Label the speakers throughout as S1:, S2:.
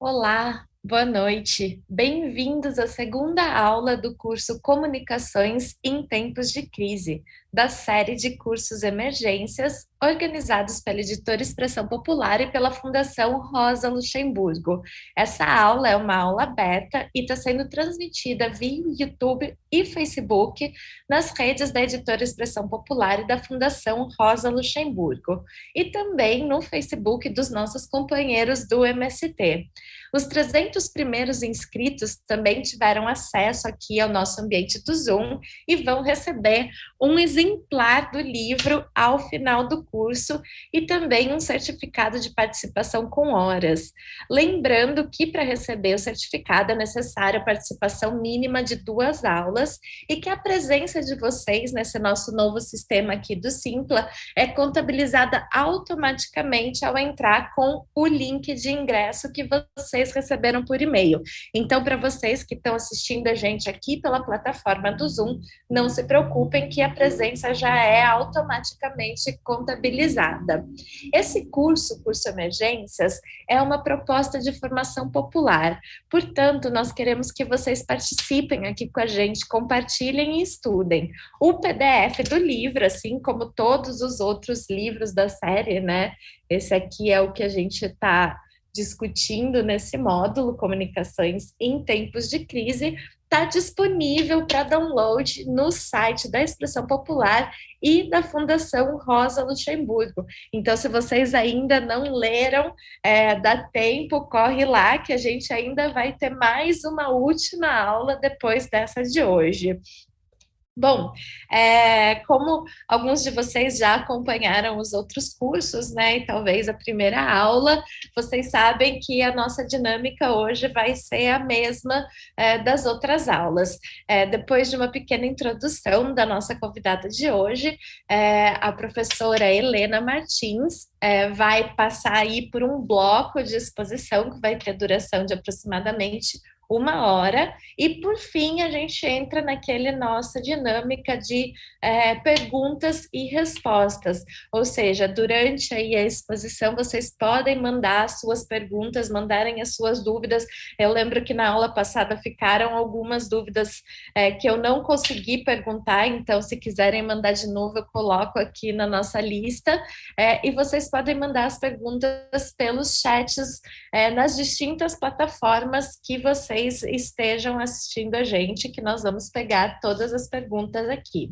S1: Olá, boa noite. Bem-vindos à segunda aula do curso Comunicações em Tempos de Crise, da série de cursos Emergências, organizados pela Editora Expressão Popular e pela Fundação Rosa Luxemburgo. Essa aula é uma aula aberta e está sendo transmitida via YouTube e Facebook nas redes da Editora Expressão Popular e da Fundação Rosa Luxemburgo, e também no Facebook dos nossos companheiros do MST. Os 300 primeiros inscritos também tiveram acesso aqui ao nosso ambiente do Zoom e vão receber um exemplar do livro ao final do curso e também um certificado de participação com horas. Lembrando que para receber o certificado é necessária a participação mínima de duas aulas e que a presença de vocês nesse nosso novo sistema aqui do Simpla é contabilizada automaticamente ao entrar com o link de ingresso que vocês receberam por e-mail. Então, para vocês que estão assistindo a gente aqui pela plataforma do Zoom, não se preocupem que a presença já é automaticamente contabilizada. Esse curso, curso Emergências, é uma proposta de formação popular. Portanto, nós queremos que vocês participem aqui com a gente, compartilhem e estudem. O PDF do livro, assim como todos os outros livros da série, né? Esse aqui é o que a gente está discutindo nesse módulo Comunicações em Tempos de Crise, está disponível para download no site da Expressão Popular e da Fundação Rosa Luxemburgo. Então, se vocês ainda não leram, é, dá tempo, corre lá, que a gente ainda vai ter mais uma última aula depois dessa de hoje. Bom, é, como alguns de vocês já acompanharam os outros cursos, né, e talvez a primeira aula, vocês sabem que a nossa dinâmica hoje vai ser a mesma é, das outras aulas. É, depois de uma pequena introdução da nossa convidada de hoje, é, a professora Helena Martins é, vai passar aí por um bloco de exposição que vai ter duração de aproximadamente uma hora, e por fim a gente entra naquele nossa dinâmica de é, perguntas e respostas, ou seja, durante aí a exposição vocês podem mandar suas perguntas, mandarem as suas dúvidas, eu lembro que na aula passada ficaram algumas dúvidas é, que eu não consegui perguntar, então se quiserem mandar de novo eu coloco aqui na nossa lista, é, e vocês podem mandar as perguntas pelos chats é, nas distintas plataformas que vocês vocês estejam assistindo a gente, que nós vamos pegar todas as perguntas aqui.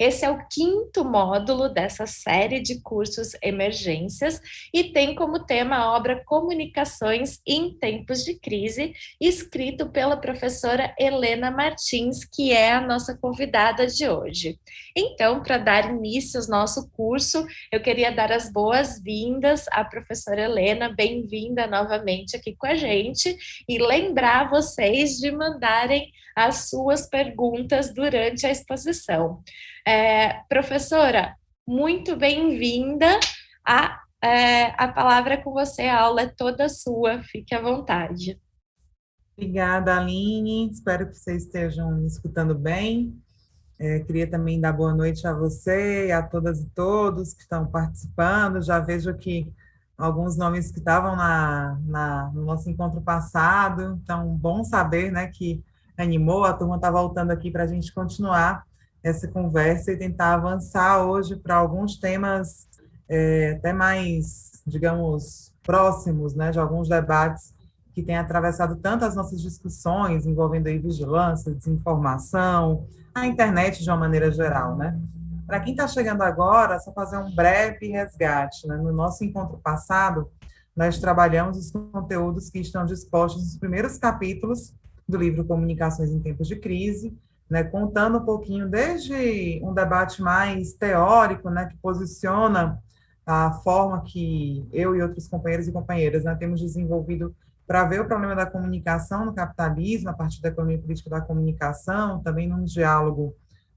S1: Esse é o quinto módulo dessa série de cursos Emergências e tem como tema a obra Comunicações em Tempos de Crise, escrito pela professora Helena Martins, que é a nossa convidada de hoje. Então, para dar início ao nosso curso, eu queria dar as boas-vindas à professora Helena, bem-vinda novamente aqui com a gente, e lembrar vocês de mandarem as suas perguntas durante a exposição. É, professora, muito bem-vinda. A, é, a palavra é com você, a aula é toda sua, fique à vontade.
S2: Obrigada, Aline. Espero que vocês estejam me escutando bem. É, queria também dar boa noite a você e a todas e todos que estão participando. Já vejo que alguns nomes que estavam na, na, no nosso encontro passado. Então, bom saber né, que animou, a turma está voltando aqui para a gente continuar essa conversa e tentar avançar hoje para alguns temas é, até mais, digamos, próximos, né, de alguns debates que têm atravessado tanto as nossas discussões envolvendo aí vigilância, desinformação, a internet de uma maneira geral, né? Para quem está chegando agora, só fazer um breve resgate. Né? No nosso encontro passado, nós trabalhamos os conteúdos que estão dispostos nos primeiros capítulos do livro Comunicações em Tempos de Crise, né, contando um pouquinho desde um debate mais teórico, né, que posiciona a forma que eu e outros companheiros e companheiras né, temos desenvolvido para ver o problema da comunicação no capitalismo, a partir da economia política da comunicação, também num diálogo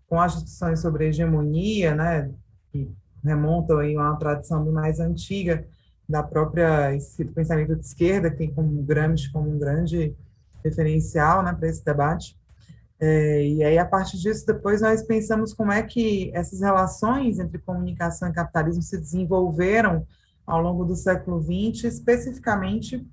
S2: com as discussões sobre hegemonia, né, que remontam aí a uma tradição mais antiga da própria do pensamento de esquerda, que tem como Gramsci como um grande referencial né, para esse debate. É, e aí, a partir disso, depois nós pensamos como é que essas relações entre comunicação e capitalismo se desenvolveram ao longo do século XX, especificamente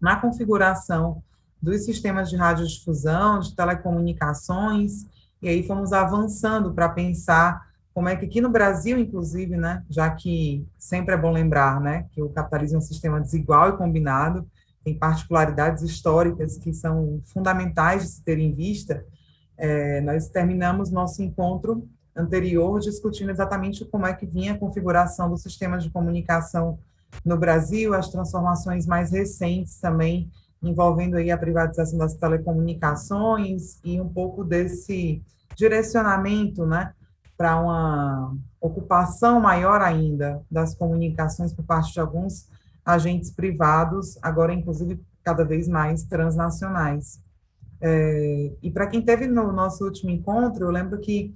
S2: na configuração dos sistemas de radiodifusão, de telecomunicações, e aí fomos avançando para pensar como é que aqui no Brasil, inclusive, né, já que sempre é bom lembrar, né, que o capitalismo é um sistema desigual e combinado, tem particularidades históricas que são fundamentais de se ter em vista, é, nós terminamos nosso encontro anterior discutindo exatamente como é que vinha a configuração dos sistemas de comunicação no Brasil, as transformações mais recentes também envolvendo aí a privatização das telecomunicações e um pouco desse direcionamento, né, para uma ocupação maior ainda das comunicações por parte de alguns agentes privados, agora inclusive cada vez mais transnacionais. É, e para quem teve no nosso último encontro, eu lembro que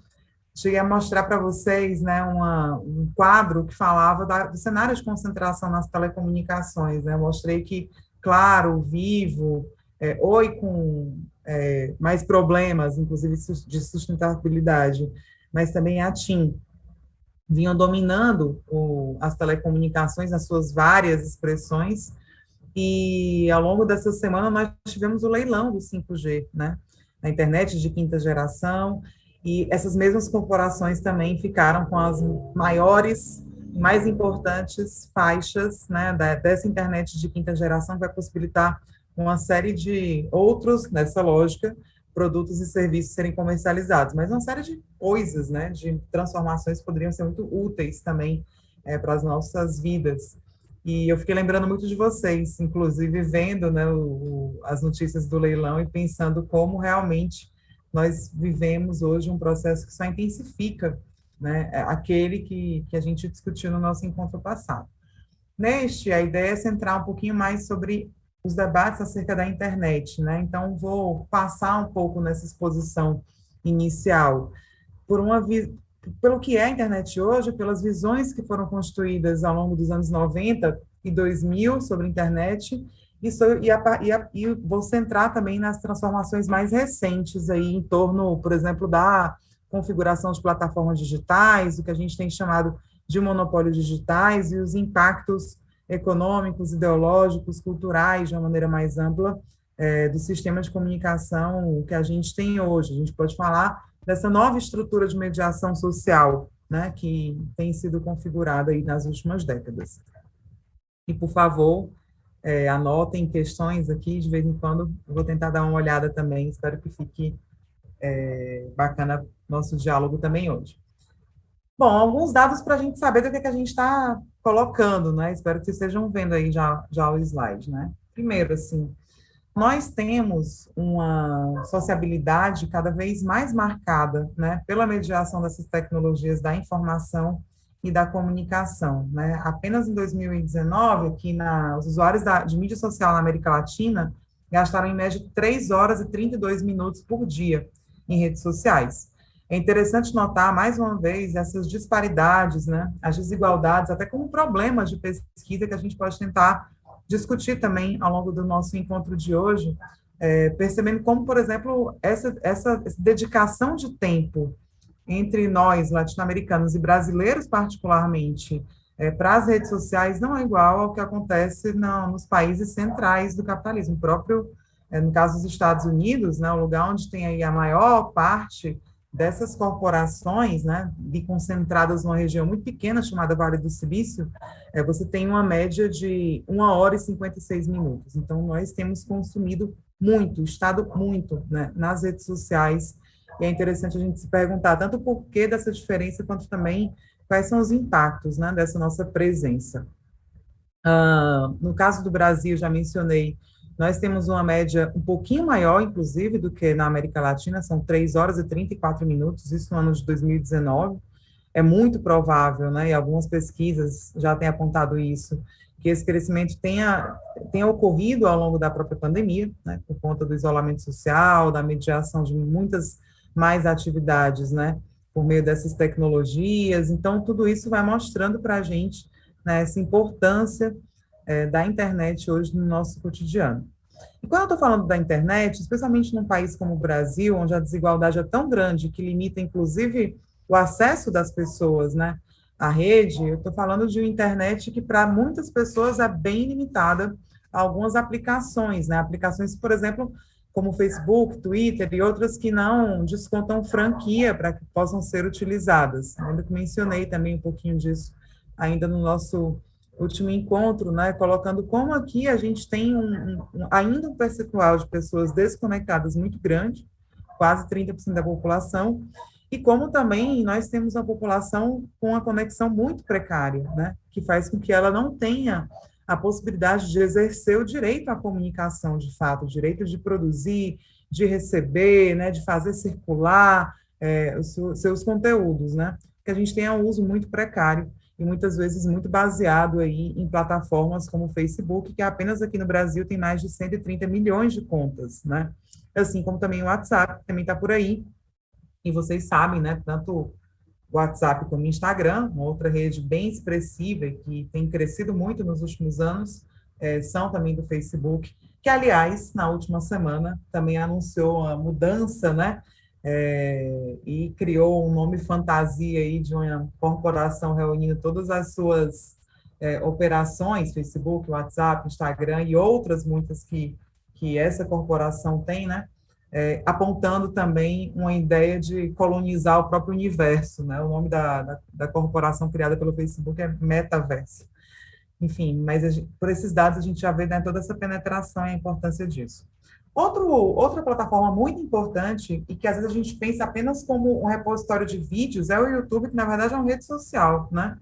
S2: cheguei a mostrar para vocês né, uma, um quadro que falava da, do cenário de concentração nas telecomunicações. Né? Eu mostrei que, claro, Vivo, é, Oi com é, mais problemas, inclusive de sustentabilidade, mas também a TIM, vinham dominando o, as telecomunicações nas suas várias expressões, e ao longo dessa semana nós tivemos o leilão do 5G, né? Na internet de quinta geração, e essas mesmas corporações também ficaram com as maiores mais importantes faixas né, dessa internet de quinta geração, que vai possibilitar uma série de outros, nessa lógica, produtos e serviços serem comercializados, mas uma série de coisas, né, de transformações poderiam ser muito úteis também é, para as nossas vidas. E eu fiquei lembrando muito de vocês, inclusive vendo né, o, as notícias do leilão e pensando como realmente nós vivemos hoje um processo que só intensifica né, aquele que, que a gente discutiu no nosso encontro passado. Neste, a ideia é centrar um pouquinho mais sobre os debates acerca da internet, né? Então, vou passar um pouco nessa exposição inicial por uma pelo que é a internet hoje, pelas visões que foram construídas ao longo dos anos 90 e 2000 sobre a internet, e, e, a, e, a, e vou centrar também nas transformações mais recentes aí em torno, por exemplo, da configuração de plataformas digitais, o que a gente tem chamado de monopólios digitais e os impactos econômicos, ideológicos, culturais, de uma maneira mais ampla, é, do sistema de comunicação que a gente tem hoje. A gente pode falar dessa nova estrutura de mediação social, né, que tem sido configurada aí nas últimas décadas. E, por favor, é, anotem questões aqui, de vez em quando eu vou tentar dar uma olhada também, espero que fique é, bacana nosso diálogo também hoje. Bom, alguns dados para a gente saber do que, é que a gente está colocando, né? Espero que vocês estejam vendo aí já, já o slide, né? Primeiro, assim, nós temos uma sociabilidade cada vez mais marcada, né, pela mediação dessas tecnologias da informação e da comunicação, né? Apenas em 2019, aqui na, os usuários da, de mídia social na América Latina gastaram em média 3 horas e 32 minutos por dia em redes sociais. É interessante notar, mais uma vez, essas disparidades, né, as desigualdades, até como problemas de pesquisa que a gente pode tentar discutir também ao longo do nosso encontro de hoje, é, percebendo como, por exemplo, essa, essa, essa dedicação de tempo entre nós, latino-americanos e brasileiros, particularmente, é, para as redes sociais não é igual ao que acontece nos países centrais do capitalismo. O próprio, no caso dos Estados Unidos, né, o lugar onde tem aí a maior parte dessas corporações, né, de concentradas numa região muito pequena chamada Vale do Silício, é, você tem uma média de 1 hora e 56 minutos. Então, nós temos consumido muito, estado muito né, nas redes sociais, e é interessante a gente se perguntar tanto por que dessa diferença, quanto também quais são os impactos né, dessa nossa presença. Uh, no caso do Brasil, já mencionei nós temos uma média um pouquinho maior, inclusive, do que na América Latina, são 3 horas e 34 minutos, isso no ano de 2019. É muito provável, né, e algumas pesquisas já têm apontado isso, que esse crescimento tenha, tenha ocorrido ao longo da própria pandemia, né, por conta do isolamento social, da mediação de muitas mais atividades, né, por meio dessas tecnologias. Então, tudo isso vai mostrando para a gente né, essa importância é, da internet hoje no nosso cotidiano. E quando eu estou falando da internet, especialmente num país como o Brasil, onde a desigualdade é tão grande que limita, inclusive, o acesso das pessoas, né, à rede, eu estou falando de uma internet que, para muitas pessoas, é bem limitada algumas aplicações, né? Aplicações, por exemplo, como Facebook, Twitter e outras que não descontam franquia para que possam ser utilizadas. Ainda que mencionei também um pouquinho disso ainda no nosso último encontro, né, colocando como aqui a gente tem um, um, ainda um percentual de pessoas desconectadas muito grande, quase 30% da população, e como também nós temos uma população com uma conexão muito precária, né, que faz com que ela não tenha a possibilidade de exercer o direito à comunicação, de fato, o direito de produzir, de receber, né, de fazer circular é, os seus conteúdos, né, que a gente tem um uso muito precário e muitas vezes muito baseado aí em plataformas como o Facebook, que apenas aqui no Brasil tem mais de 130 milhões de contas, né, assim como também o WhatsApp, que também está por aí, e vocês sabem, né, tanto WhatsApp como Instagram, uma outra rede bem expressiva e que tem crescido muito nos últimos anos, é, são também do Facebook, que, aliás, na última semana também anunciou a mudança, né, é, e criou um nome fantasia aí de uma corporação reunindo todas as suas é, operações, Facebook, WhatsApp, Instagram e outras muitas que, que essa corporação tem, né, é, apontando também uma ideia de colonizar o próprio universo, né? O nome da, da, da corporação criada pelo Facebook é Metaverso. Enfim, mas gente, por esses dados a gente já vê né, toda essa penetração e a importância disso. Outro, outra plataforma muito importante e que às vezes a gente pensa apenas como um repositório de vídeos é o YouTube, que na verdade é uma rede social, né?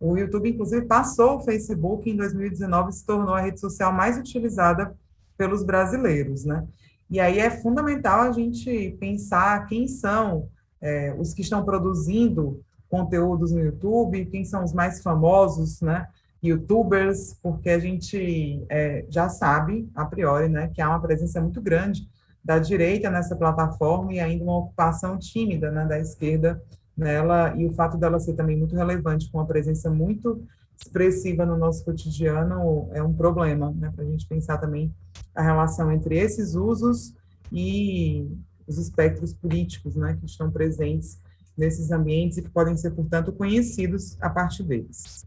S2: O YouTube, inclusive, passou o Facebook em 2019 e se tornou a rede social mais utilizada pelos brasileiros, né? E aí é fundamental a gente pensar quem são é, os que estão produzindo conteúdos no YouTube, quem são os mais famosos, né? YouTubers, porque a gente é, já sabe, a priori, né, que há uma presença muito grande da direita nessa plataforma e ainda uma ocupação tímida né, da esquerda nela, e o fato dela ser também muito relevante, com uma presença muito expressiva no nosso cotidiano, é um problema, né, para a gente pensar também a relação entre esses usos e os espectros políticos né, que estão presentes nesses ambientes e que podem ser, portanto, conhecidos a partir deles.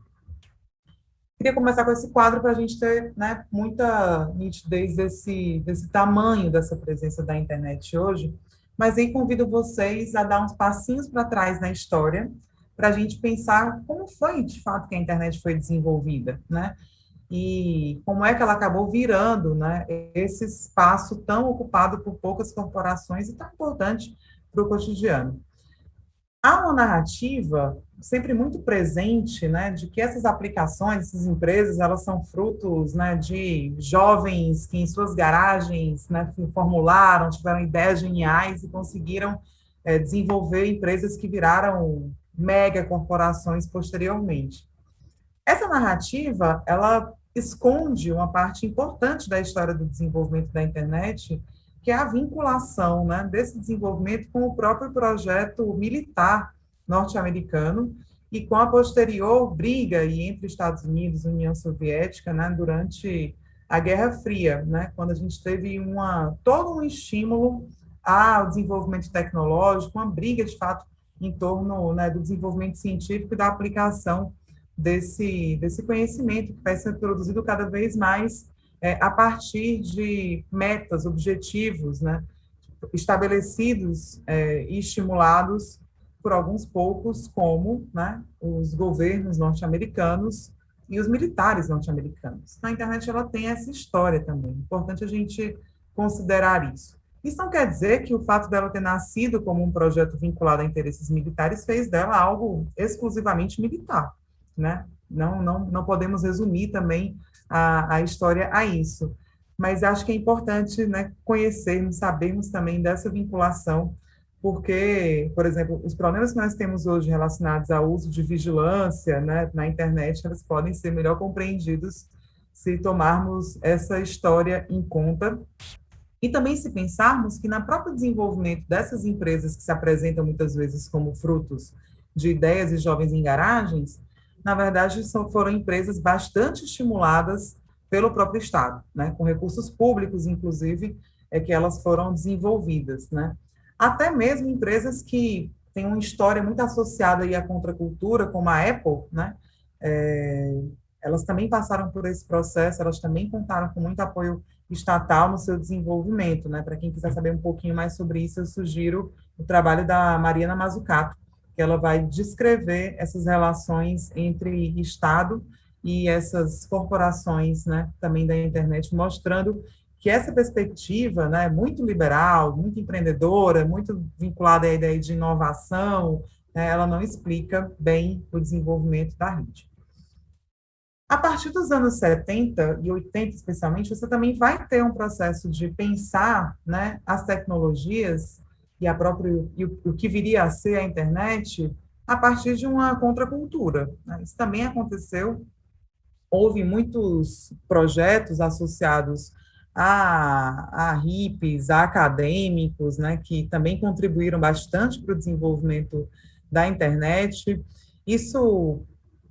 S2: Queria começar com esse quadro para a gente ter né, muita nitidez desse, desse tamanho dessa presença da internet hoje, mas aí convido vocês a dar uns passinhos para trás na história, para a gente pensar como foi, de fato, que a internet foi desenvolvida, né? e como é que ela acabou virando né, esse espaço tão ocupado por poucas corporações e tão importante para o cotidiano. Há uma narrativa sempre muito presente, né, de que essas aplicações, essas empresas, elas são frutos, né, de jovens que em suas garagens, né, formularam, tiveram ideias geniais e conseguiram é, desenvolver empresas que viraram mega corporações posteriormente. Essa narrativa, ela esconde uma parte importante da história do desenvolvimento da internet, que é a vinculação né, desse desenvolvimento com o próprio projeto militar norte-americano e com a posterior briga entre Estados Unidos e União Soviética né, durante a Guerra Fria, né, quando a gente teve uma, todo um estímulo ao desenvolvimento tecnológico, uma briga, de fato, em torno né, do desenvolvimento científico e da aplicação desse, desse conhecimento que vai ser produzido cada vez mais é, a partir de metas, objetivos, né, estabelecidos é, e estimulados por alguns poucos, como né, os governos norte-americanos e os militares norte-americanos. A internet ela tem essa história também. É importante a gente considerar isso. Isso não quer dizer que o fato dela ter nascido como um projeto vinculado a interesses militares fez dela algo exclusivamente militar né? Não, não, não podemos resumir também a, a história a isso. Mas acho que é importante né, conhecermos, sabermos também dessa vinculação, porque, por exemplo, os problemas que nós temos hoje relacionados ao uso de vigilância né, na internet, eles podem ser melhor compreendidos se tomarmos essa história em conta e também se pensarmos que, na próprio desenvolvimento dessas empresas que se apresentam muitas vezes como frutos de ideias e jovens em garagens, na verdade, são, foram empresas bastante estimuladas pelo próprio Estado, né, com recursos públicos, inclusive, é que elas foram desenvolvidas, né. Até mesmo empresas que têm uma história muito associada aí à contracultura, como a Apple, né, é, elas também passaram por esse processo, elas também contaram com muito apoio estatal no seu desenvolvimento, né? Para quem quiser saber um pouquinho mais sobre isso, eu sugiro o trabalho da Mariana Mazzucato, que ela vai descrever essas relações entre Estado e essas corporações, né, também da internet, mostrando que essa perspectiva, né, muito liberal, muito empreendedora, muito vinculada à ideia de inovação, né, ela não explica bem o desenvolvimento da rede. A partir dos anos 70 e 80, especialmente, você também vai ter um processo de pensar né, as tecnologias e, a própria, e o, o que viria a ser a internet a partir de uma contracultura. Né? Isso também aconteceu. Houve muitos projetos associados a, a hippies, a acadêmicos, né, que também contribuíram bastante para o desenvolvimento da internet. Isso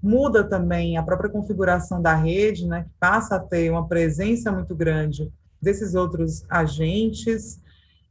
S2: muda também a própria configuração da rede, né, que passa a ter uma presença muito grande desses outros agentes.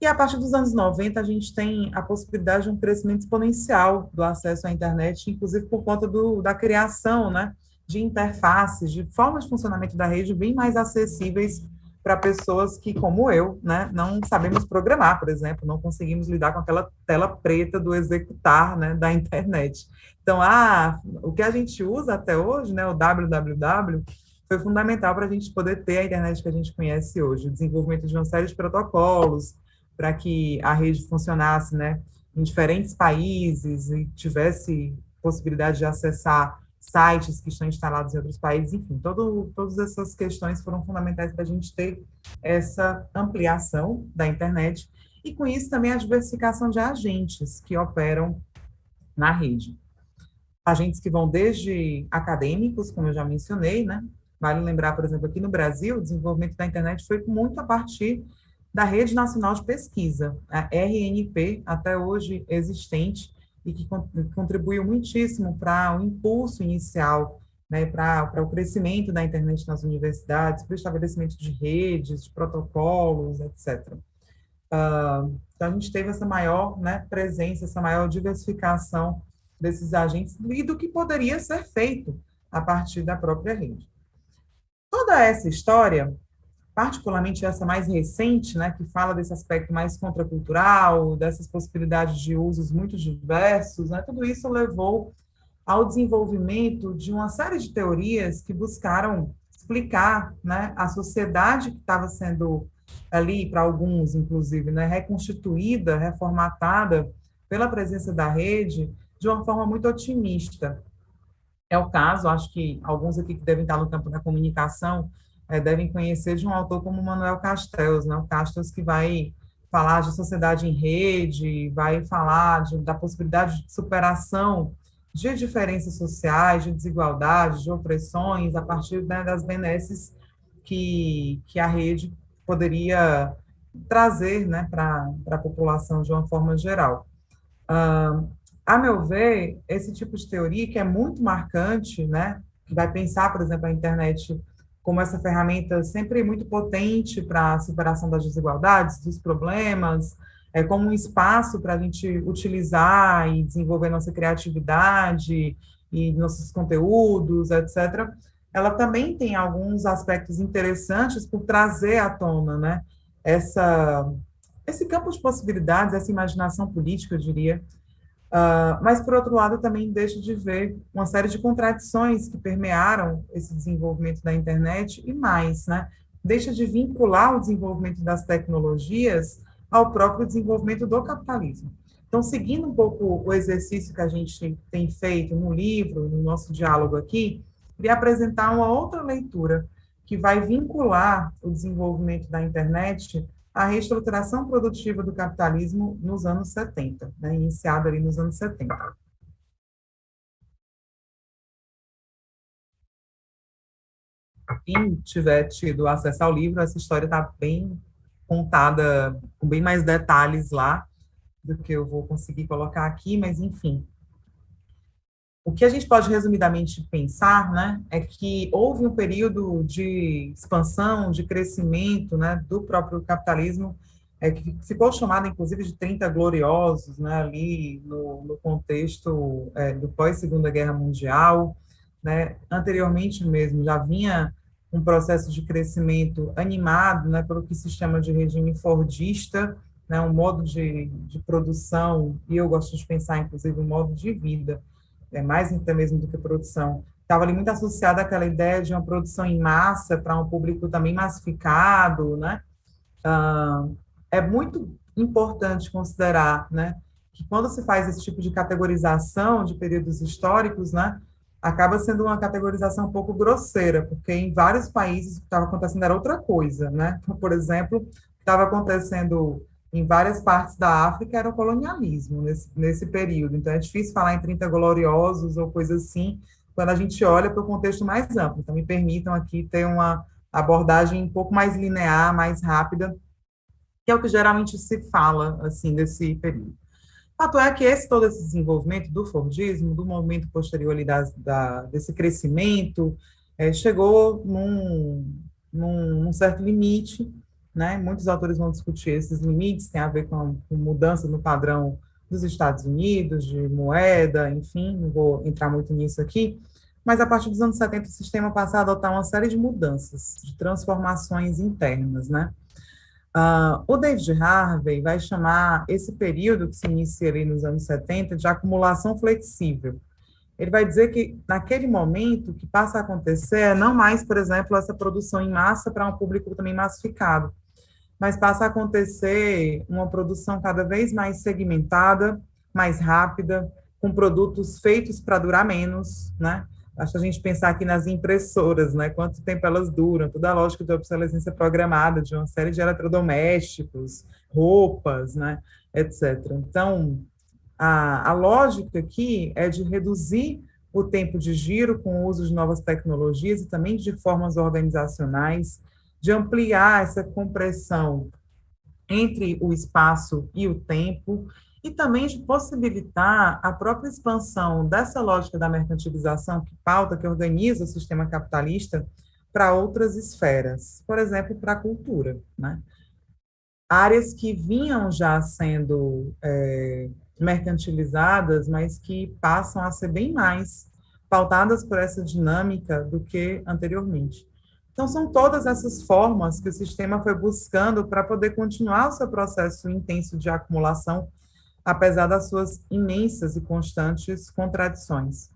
S2: E a partir dos anos 90, a gente tem a possibilidade de um crescimento exponencial do acesso à internet, inclusive por conta do, da criação né, de interfaces, de formas de funcionamento da rede bem mais acessíveis para pessoas que, como eu, né, não sabemos programar, por exemplo, não conseguimos lidar com aquela tela preta do executar né, da internet. Então, ah, o que a gente usa até hoje, né, o www, foi fundamental para a gente poder ter a internet que a gente conhece hoje, o desenvolvimento de uma série de protocolos para que a rede funcionasse né, em diferentes países e tivesse possibilidade de acessar sites que estão instalados em outros países, enfim, todo, todas essas questões foram fundamentais para a gente ter essa ampliação da internet e, com isso, também a diversificação de agentes que operam na rede. Agentes que vão desde acadêmicos, como eu já mencionei, né? Vale lembrar, por exemplo, aqui no Brasil, o desenvolvimento da internet foi muito a partir da Rede Nacional de Pesquisa, a RNP, até hoje existente, e que contribuiu muitíssimo para o impulso inicial, né, para o crescimento da internet nas universidades, para o estabelecimento de redes, de protocolos, etc. Uh, então, a gente teve essa maior né, presença, essa maior diversificação desses agentes e do que poderia ser feito a partir da própria rede. Toda essa história particularmente essa mais recente, né, que fala desse aspecto mais contracultural, dessas possibilidades de usos muito diversos, né, tudo isso levou ao desenvolvimento de uma série de teorias que buscaram explicar né, a sociedade que estava sendo ali, para alguns, inclusive, né, reconstituída, reformatada pela presença da rede, de uma forma muito otimista. É o caso, acho que alguns aqui que devem estar no campo da comunicação é, devem conhecer de um autor como Manuel Castells, né? o Castells que vai falar de sociedade em rede, vai falar de, da possibilidade de superação de diferenças sociais, de desigualdades, de opressões, a partir né, das benesses que, que a rede poderia trazer né, para a população de uma forma geral. Uh, a meu ver, esse tipo de teoria, que é muito marcante, né, que vai pensar, por exemplo, a internet como essa ferramenta sempre muito potente para a superação das desigualdades, dos problemas, é, como um espaço para a gente utilizar e desenvolver nossa criatividade e nossos conteúdos, etc., ela também tem alguns aspectos interessantes por trazer à tona, né, essa, esse campo de possibilidades, essa imaginação política, eu diria, Uh, mas, por outro lado, também deixo de ver uma série de contradições que permearam esse desenvolvimento da internet e mais, né? Deixa de vincular o desenvolvimento das tecnologias ao próprio desenvolvimento do capitalismo. Então, seguindo um pouco o exercício que a gente tem feito no livro, no nosso diálogo aqui, queria apresentar uma outra leitura que vai vincular o desenvolvimento da internet a reestruturação produtiva do capitalismo nos anos 70, né, iniciada ali nos anos 70. Quem tiver tido acesso ao livro, essa história está bem contada, com bem mais detalhes lá do que eu vou conseguir colocar aqui, mas enfim, o que a gente pode resumidamente pensar, né, é que houve um período de expansão, de crescimento, né, do próprio capitalismo, é, que ficou chamado, inclusive, de 30 gloriosos, né, ali no, no contexto é, do pós-Segunda Guerra Mundial, né, anteriormente mesmo já vinha um processo de crescimento animado, né, pelo que se chama de regime fordista, né, um modo de, de produção, e eu gosto de pensar, inclusive, um modo de vida, é mais até mesmo do que produção, estava ali muito associada àquela ideia de uma produção em massa para um público também massificado, né? Ah, é muito importante considerar, né, que quando se faz esse tipo de categorização de períodos históricos, né, acaba sendo uma categorização um pouco grosseira, porque em vários países o que estava acontecendo era outra coisa, né? Por exemplo, estava acontecendo em várias partes da África era o colonialismo nesse, nesse período. Então é difícil falar em 30 gloriosos ou coisa assim, quando a gente olha para o contexto mais amplo. Então me permitam aqui ter uma abordagem um pouco mais linear, mais rápida, que é o que geralmente se fala assim desse período. Fato é que esse todo esse desenvolvimento do Fordismo, do movimento posterior ali da, desse crescimento, é, chegou num, num, num, certo limite, né? Muitos autores vão discutir esses limites, tem a ver com, com mudança no padrão dos Estados Unidos, de moeda, enfim, não vou entrar muito nisso aqui, mas a partir dos anos 70 o sistema passa a adotar uma série de mudanças, de transformações internas, né? Uh, o David Harvey vai chamar esse período que se inicia ali nos anos 70 de acumulação flexível. Ele vai dizer que naquele momento o que passa a acontecer é não mais, por exemplo, essa produção em massa para um público também massificado, mas passa a acontecer uma produção cada vez mais segmentada, mais rápida, com produtos feitos para durar menos, né? Basta a gente pensar aqui nas impressoras, né? Quanto tempo elas duram, toda a lógica de obsolescência programada de uma série de eletrodomésticos, roupas, né? Etc. Então, a, a lógica aqui é de reduzir o tempo de giro com o uso de novas tecnologias e também de formas organizacionais, de ampliar essa compressão entre o espaço e o tempo, e também de possibilitar a própria expansão dessa lógica da mercantilização que pauta, que organiza o sistema capitalista para outras esferas, por exemplo, para a cultura, né? Áreas que vinham já sendo é, mercantilizadas, mas que passam a ser bem mais pautadas por essa dinâmica do que anteriormente. Então, são todas essas formas que o sistema foi buscando para poder continuar o seu processo intenso de acumulação apesar das suas imensas e constantes contradições.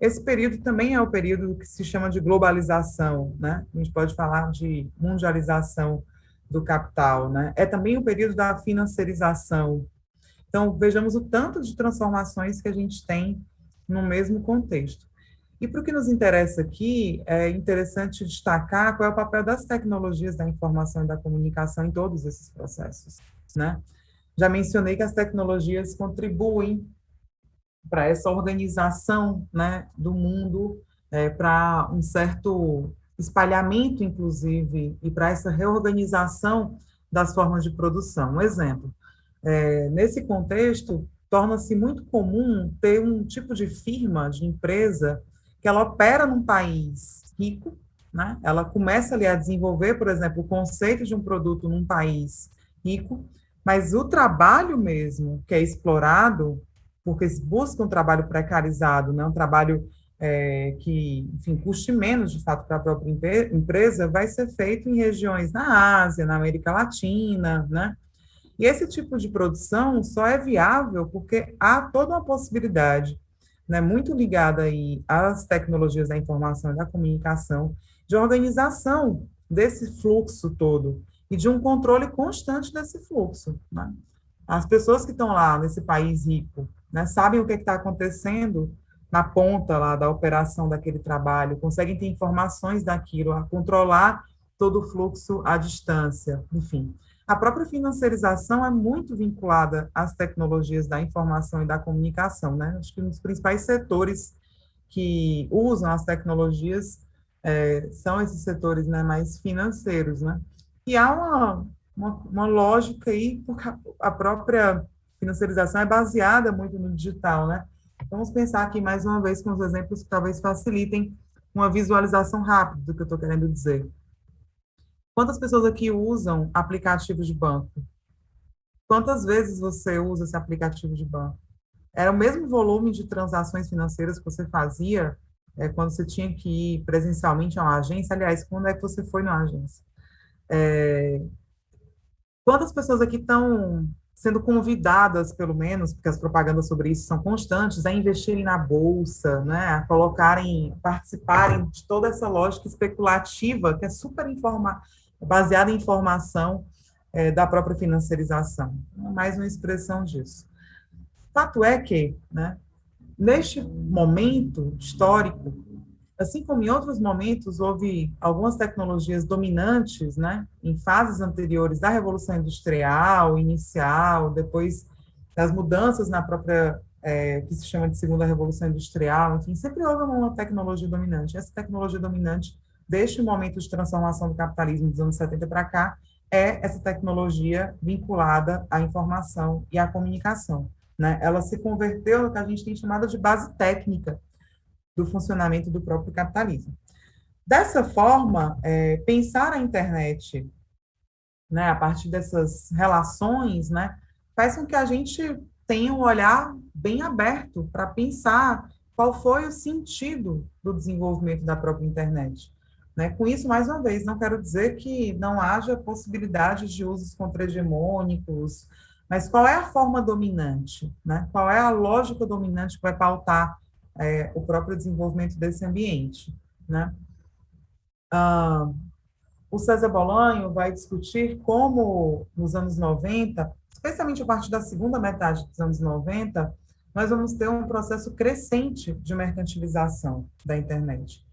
S2: Esse período também é o período que se chama de globalização, né? A gente pode falar de mundialização do capital, né? É também o período da financiarização. Então, vejamos o tanto de transformações que a gente tem no mesmo contexto. E para o que nos interessa aqui, é interessante destacar qual é o papel das tecnologias da informação e da comunicação em todos esses processos, né? Já mencionei que as tecnologias contribuem para essa organização né, do mundo, é, para um certo espalhamento, inclusive, e para essa reorganização das formas de produção. Um exemplo, é, nesse contexto, torna-se muito comum ter um tipo de firma, de empresa, que ela opera num país rico, né? ela começa ali a desenvolver, por exemplo, o conceito de um produto num país rico, mas o trabalho mesmo que é explorado, porque se busca um trabalho precarizado, né, um trabalho é, que, enfim, custe menos, de fato, para a própria empresa, vai ser feito em regiões na Ásia, na América Latina, né? E esse tipo de produção só é viável porque há toda uma possibilidade, né, muito ligada aí às tecnologias da informação e da comunicação, de organização desse fluxo todo, e de um controle constante desse fluxo. Né? As pessoas que estão lá nesse país rico né, sabem o que é está acontecendo na ponta lá da operação daquele trabalho, conseguem ter informações daquilo, controlar todo o fluxo à distância, enfim. A própria financiarização é muito vinculada às tecnologias da informação e da comunicação, né? Acho que um dos principais setores que usam as tecnologias é, são esses setores né, mais financeiros, né? E há uma, uma, uma lógica aí, porque a própria financiarização é baseada muito no digital, né? Vamos pensar aqui mais uma vez com os exemplos que talvez facilitem uma visualização rápida do que eu estou querendo dizer. Quantas pessoas aqui usam aplicativos de banco? Quantas vezes você usa esse aplicativo de banco? Era o mesmo volume de transações financeiras que você fazia é, quando você tinha que ir presencialmente a uma agência, aliás, quando é que você foi na agência? É, quantas pessoas aqui estão sendo convidadas, pelo menos, porque as propagandas sobre isso são constantes, a investirem na bolsa, né, a colocarem, participarem de toda essa lógica especulativa que é super informa, baseada em informação é, da própria financiarização. Mais uma expressão disso. Fato é que, né, neste momento histórico, assim como em outros momentos houve algumas tecnologias dominantes, né, em fases anteriores da Revolução Industrial, inicial, depois das mudanças na própria, é, que se chama de Segunda Revolução Industrial, enfim, sempre houve uma tecnologia dominante. Essa tecnologia dominante, deste momento de transformação do capitalismo dos anos 70 para cá, é essa tecnologia vinculada à informação e à comunicação. Né? Ela se converteu no que a gente tem chamado de base técnica do funcionamento do próprio capitalismo. Dessa forma, é, pensar a internet né, a partir dessas relações né, faz com que a gente tenha um olhar bem aberto para pensar qual foi o sentido do desenvolvimento da própria internet. Né? Com isso, mais uma vez, não quero dizer que não haja possibilidades de usos contra-hegemônicos, mas qual é a forma dominante? Né? Qual é a lógica dominante que vai pautar é, o próprio desenvolvimento desse ambiente? Né? Ah, o César Bolanho vai discutir como, nos anos 90, especialmente a partir da segunda metade dos anos 90, nós vamos ter um processo crescente de mercantilização da internet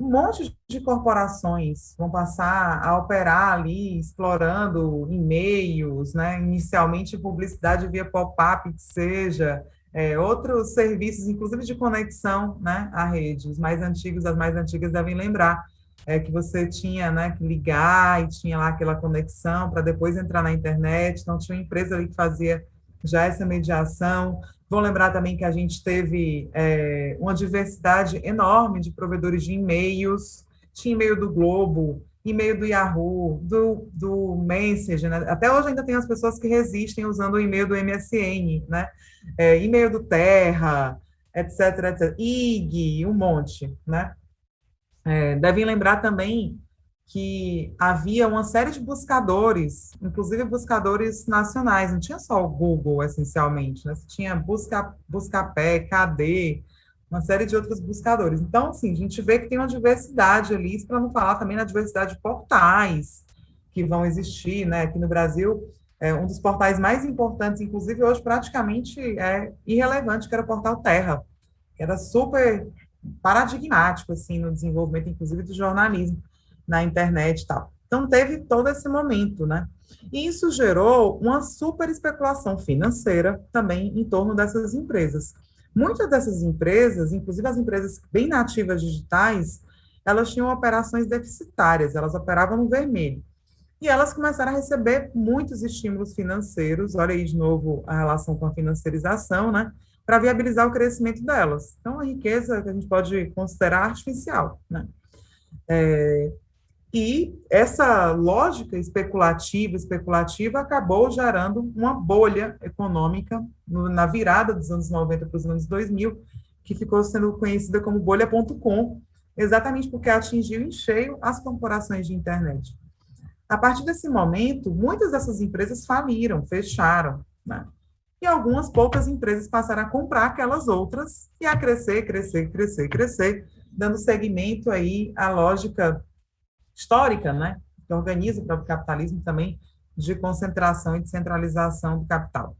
S2: um monte de corporações vão passar a operar ali, explorando e-mails, né? inicialmente publicidade via pop-up, que seja, é, outros serviços, inclusive de conexão né, à rede. Os mais antigos, as mais antigas devem lembrar é, que você tinha né, que ligar e tinha lá aquela conexão para depois entrar na internet. Então, tinha uma empresa ali que fazia já essa mediação. Vão lembrar também que a gente teve é, uma diversidade enorme de provedores de e-mails, tinha e-mail do Globo, e-mail do Yahoo, do, do Messenger, né? até hoje ainda tem as pessoas que resistem usando o e-mail do MSN, né? É, e-mail do Terra, etc, etc, IG, um monte, né? É, devem lembrar também que havia uma série de buscadores, inclusive buscadores nacionais, não tinha só o Google, essencialmente, né? Tinha Busca, Buscapé, KD, uma série de outros buscadores. Então, assim, a gente vê que tem uma diversidade ali, para não falar também na diversidade de portais que vão existir, né? Aqui no Brasil, é um dos portais mais importantes, inclusive hoje praticamente é irrelevante, que era o portal Terra, que era super paradigmático, assim, no desenvolvimento, inclusive, do jornalismo na internet e tal. Então, teve todo esse momento, né? E isso gerou uma super especulação financeira também em torno dessas empresas. Muitas dessas empresas, inclusive as empresas bem nativas digitais, elas tinham operações deficitárias, elas operavam no vermelho. E elas começaram a receber muitos estímulos financeiros, olha aí de novo a relação com a financiarização, né? Para viabilizar o crescimento delas. Então, a riqueza que a gente pode considerar artificial, né? É, e essa lógica especulativa, especulativa, acabou gerando uma bolha econômica no, na virada dos anos 90 para os anos 2000, que ficou sendo conhecida como bolha.com, exatamente porque atingiu em cheio as corporações de internet. A partir desse momento, muitas dessas empresas faliram, fecharam, né? E algumas poucas empresas passaram a comprar aquelas outras e a crescer, crescer, crescer, crescer, dando seguimento aí à lógica histórica, né, que organiza o próprio capitalismo também, de concentração e descentralização do capital.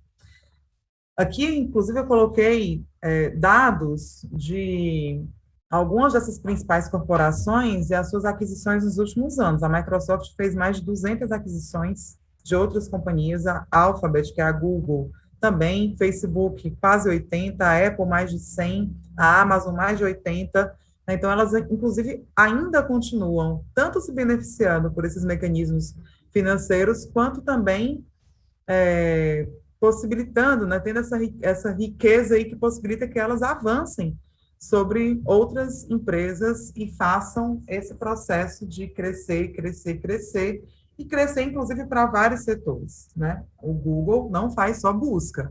S2: Aqui, inclusive, eu coloquei é, dados de algumas dessas principais corporações e as suas aquisições nos últimos anos. A Microsoft fez mais de 200 aquisições de outras companhias, a Alphabet, que é a Google, também, Facebook, quase 80, a Apple, mais de 100, a Amazon, mais de 80, né? Então, elas, inclusive, ainda continuam tanto se beneficiando por esses mecanismos financeiros, quanto também é, possibilitando, né, tendo essa, essa riqueza aí que possibilita que elas avancem sobre outras empresas e façam esse processo de crescer, crescer, crescer, e crescer, inclusive, para vários setores. Né? O Google não faz só busca,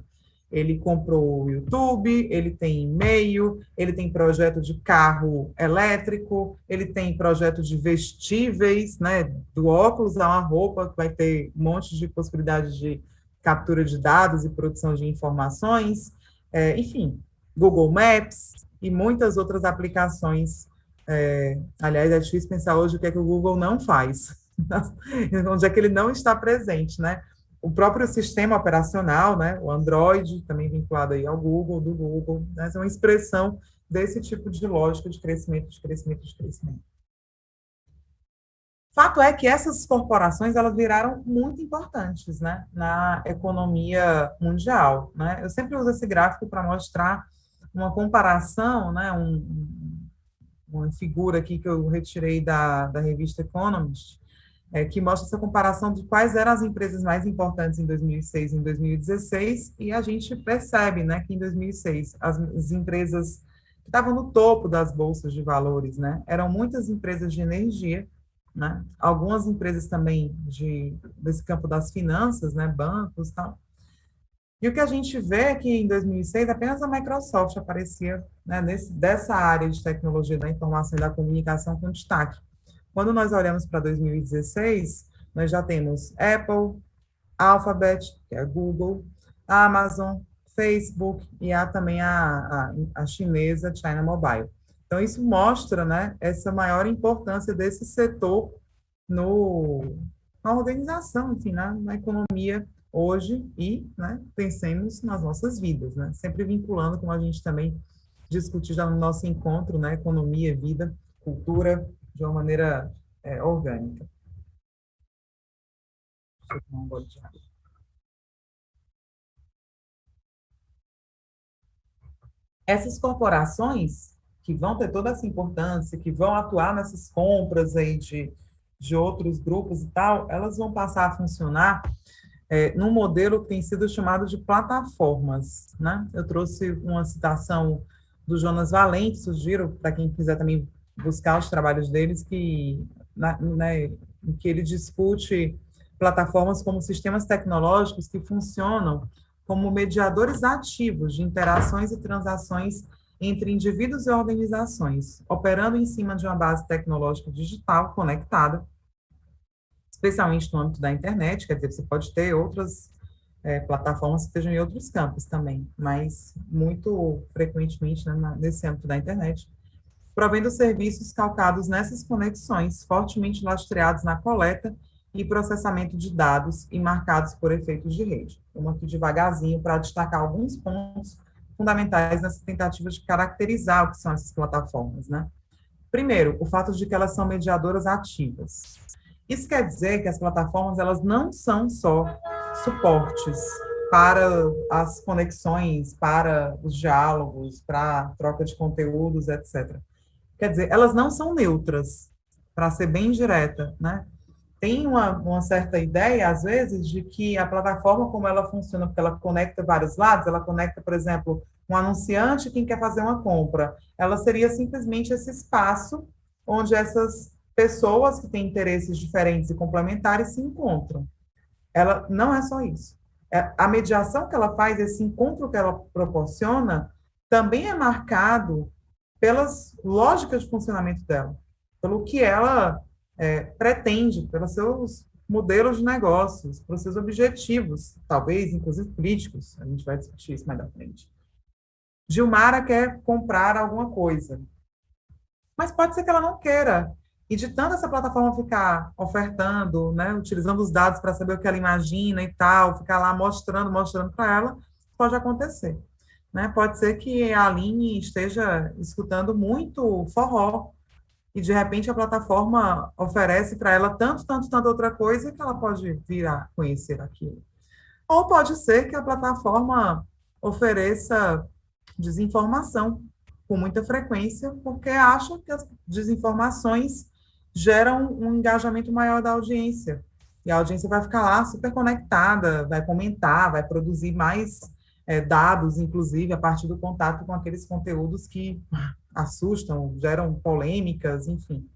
S2: Ele comprou o YouTube, ele tem e-mail, ele tem projeto de carro elétrico, ele tem projeto de vestíveis, né, do óculos a uma roupa, que vai ter um monte de possibilidades de captura de dados e produção de informações, é, enfim, Google Maps e muitas outras aplicações. É, aliás, é difícil pensar hoje o que é que o Google não faz, onde é que ele não está presente, né? O próprio sistema operacional, né, o Android, também vinculado aí ao Google, do Google, né, é uma expressão desse tipo de lógica de crescimento, de crescimento, de crescimento. Fato é que essas corporações elas viraram muito importantes, né, na economia mundial, né? Eu sempre uso esse gráfico para mostrar uma comparação, né, um, uma figura aqui que eu retirei da, da revista Economist, é, que mostra essa comparação de quais eram as empresas mais importantes em 2006 e em 2016, e a gente percebe né, que em 2006 as, as empresas que estavam no topo das bolsas de valores né, eram muitas empresas de energia, né, algumas empresas também de, desse campo das finanças, né, bancos e tal. E o que a gente vê é que em 2006 apenas a Microsoft aparecia né, nesse, dessa área de tecnologia da informação e da comunicação com destaque. Quando nós olhamos para 2016, nós já temos Apple, Alphabet, que é Google, Amazon, Facebook e há também a, a, a chinesa China Mobile. Então, isso mostra né, essa maior importância desse setor no, na organização, enfim, na, na economia hoje e né, pensemos nas nossas vidas, né? sempre vinculando, como a gente também discutiu já no nosso encontro, né, economia, vida, cultura, de uma maneira é, orgânica. Essas corporações que vão ter toda essa importância, que vão atuar nessas compras aí de, de outros grupos e tal, elas vão passar a funcionar é, num modelo que tem sido chamado de plataformas. Né? Eu trouxe uma citação do Jonas Valente, sugiro para quem quiser também buscar os trabalhos deles, que, né, em que ele discute plataformas como sistemas tecnológicos que funcionam como mediadores ativos de interações e transações entre indivíduos e organizações, operando em cima de uma base tecnológica digital conectada, especialmente no âmbito da internet, quer dizer, você pode ter outras é, plataformas que estejam em outros campos também, mas muito frequentemente né, nesse âmbito da internet, provendo serviços calcados nessas conexões, fortemente lastreados na coleta e processamento de dados e marcados por efeitos de rede. Vamos aqui devagarzinho para destacar alguns pontos fundamentais nessa tentativa de caracterizar o que são essas plataformas, né? Primeiro, o fato de que elas são mediadoras ativas. Isso quer dizer que as plataformas elas não são só suportes para as conexões, para os diálogos, para a troca de conteúdos, etc. Quer dizer, elas não são neutras, para ser bem direta, né? Tem uma, uma, certa ideia, às vezes, de que a plataforma, como ela funciona, porque ela conecta vários lados, ela conecta, por exemplo, um anunciante quem quer fazer uma compra. Ela seria simplesmente esse espaço onde essas pessoas que têm interesses diferentes e complementares se encontram. Ela não é só isso. É, a mediação que ela faz, esse encontro que ela proporciona, também é marcado pelas lógicas de funcionamento dela, pelo que ela é, pretende, pelos seus modelos de negócios, pelos seus objetivos, talvez, inclusive políticos, a gente vai discutir isso mais à frente. Gilmara quer comprar alguma coisa, mas pode ser que ela não queira. E de tanto essa plataforma ficar ofertando, né, utilizando os dados para saber o que ela imagina e tal, ficar lá mostrando, mostrando para ela, pode acontecer. Né? Pode ser que a Aline esteja escutando muito forró e de repente a plataforma oferece para ela tanto, tanto, tanto outra coisa que ela pode vir a conhecer aquilo. Ou pode ser que a plataforma ofereça desinformação com muita frequência, porque acha que as desinformações geram um engajamento maior da audiência. E a audiência vai ficar lá super conectada, vai comentar, vai produzir mais é, dados, inclusive, a partir do contato com aqueles conteúdos que assustam, geram polêmicas, enfim.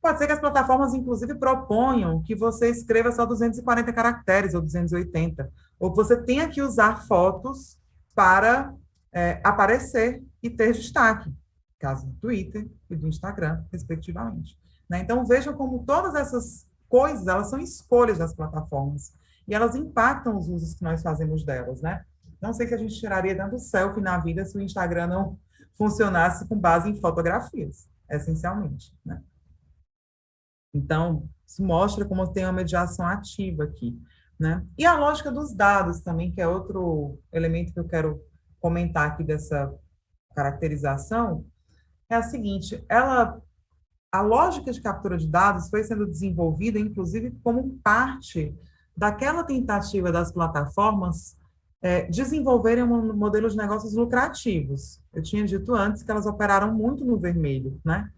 S2: Pode ser que as plataformas, inclusive, proponham que você escreva só 240 caracteres ou 280, ou você tenha que usar fotos para é, aparecer e ter destaque, caso do Twitter e do Instagram, respectivamente. Né? Então, vejam como todas essas coisas, elas são escolhas das plataformas, e elas impactam os usos que nós fazemos delas, né? Não sei que a gente tiraria tanto selfie na vida se o Instagram não funcionasse com base em fotografias, essencialmente, né? Então, isso mostra como tem uma mediação ativa aqui, né? E a lógica dos dados também, que é outro elemento que eu quero comentar aqui dessa caracterização, é a seguinte, ela a lógica de captura de dados foi sendo desenvolvida, inclusive, como parte daquela tentativa das plataformas é, desenvolverem um modelo de negócios lucrativos. Eu tinha dito antes que elas operaram muito no vermelho, né?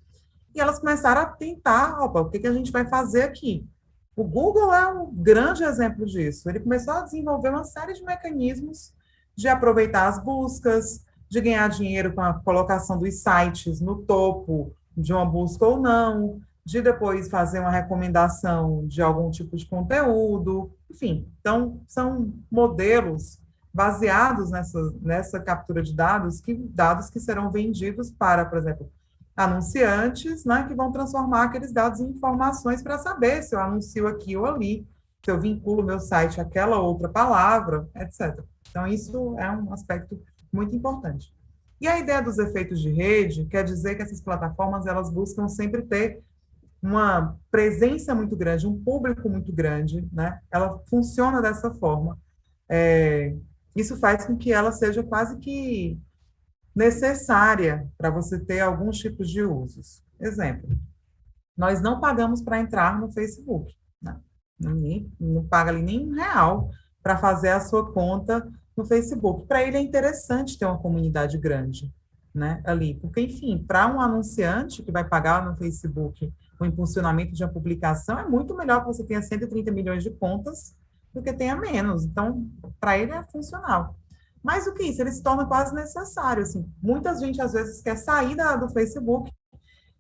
S2: E elas começaram a tentar, opa, o que, que a gente vai fazer aqui? O Google é um grande exemplo disso. Ele começou a desenvolver uma série de mecanismos de aproveitar as buscas, de ganhar dinheiro com a colocação dos sites no topo de uma busca ou não, de depois fazer uma recomendação de algum tipo de conteúdo, enfim. Então, são modelos baseados nessa, nessa captura de dados, que dados que serão vendidos para, por exemplo, anunciantes, né, que vão transformar aqueles dados em informações para saber se eu anuncio aqui ou ali, se eu vinculo meu site àquela outra palavra, etc. Então, isso é um aspecto muito importante. E a ideia dos efeitos de rede quer dizer que essas plataformas elas buscam sempre ter uma presença muito grande, um público muito grande, né? Ela funciona dessa forma. É, isso faz com que ela seja quase que necessária para você ter alguns tipos de usos. Exemplo, nós não pagamos para entrar no Facebook, né? Ninguém não paga ali nem um real para fazer a sua conta no Facebook. Para ele é interessante ter uma comunidade grande, né, ali, porque, enfim, para um anunciante que vai pagar no Facebook o impulsionamento de uma publicação, é muito melhor que você tenha 130 milhões de contas do que tenha menos. Então, para ele é funcional. Mais do que isso, ele se torna quase necessário. Assim. Muita gente, às vezes, quer sair da, do Facebook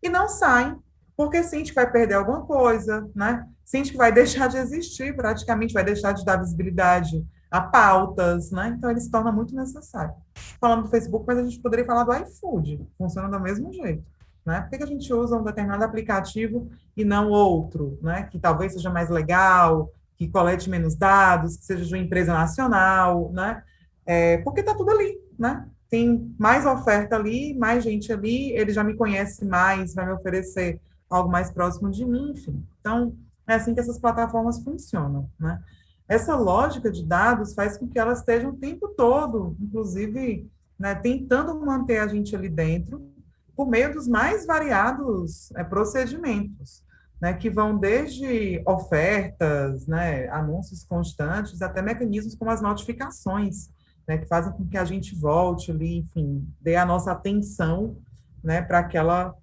S2: e não sai, porque sente que vai perder alguma coisa, né? Sente que vai deixar de existir, praticamente, vai deixar de dar visibilidade a pautas, né? Então, ele se torna muito necessário. Falando do Facebook, mas a gente poderia falar do iFood, funciona do mesmo jeito. Né? Por que, que a gente usa um determinado aplicativo e não outro, né? Que talvez seja mais legal, que colete menos dados, que seja de uma empresa nacional, né? É, porque está tudo ali, né? Tem mais oferta ali, mais gente ali, ele já me conhece mais, vai me oferecer algo mais próximo de mim, enfim. Então, é assim que essas plataformas funcionam, né? Essa lógica de dados faz com que elas estejam o tempo todo, inclusive, né, tentando manter a gente ali dentro, por meio dos mais variados é, procedimentos né, que vão desde ofertas, né, anúncios constantes, até mecanismos como as notificações, né, que fazem com que a gente volte ali, enfim, dê a nossa atenção né, para aquela,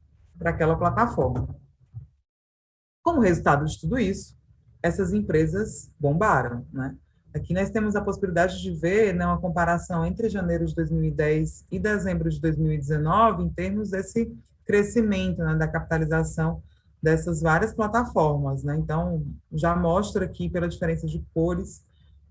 S2: aquela plataforma. Como resultado de tudo isso, essas empresas bombaram. Né? Aqui nós temos a possibilidade de ver né, uma comparação entre janeiro de 2010 e dezembro de 2019 em termos desse crescimento né, da capitalização dessas várias plataformas, né? Então, já mostra aqui, pela diferença de cores,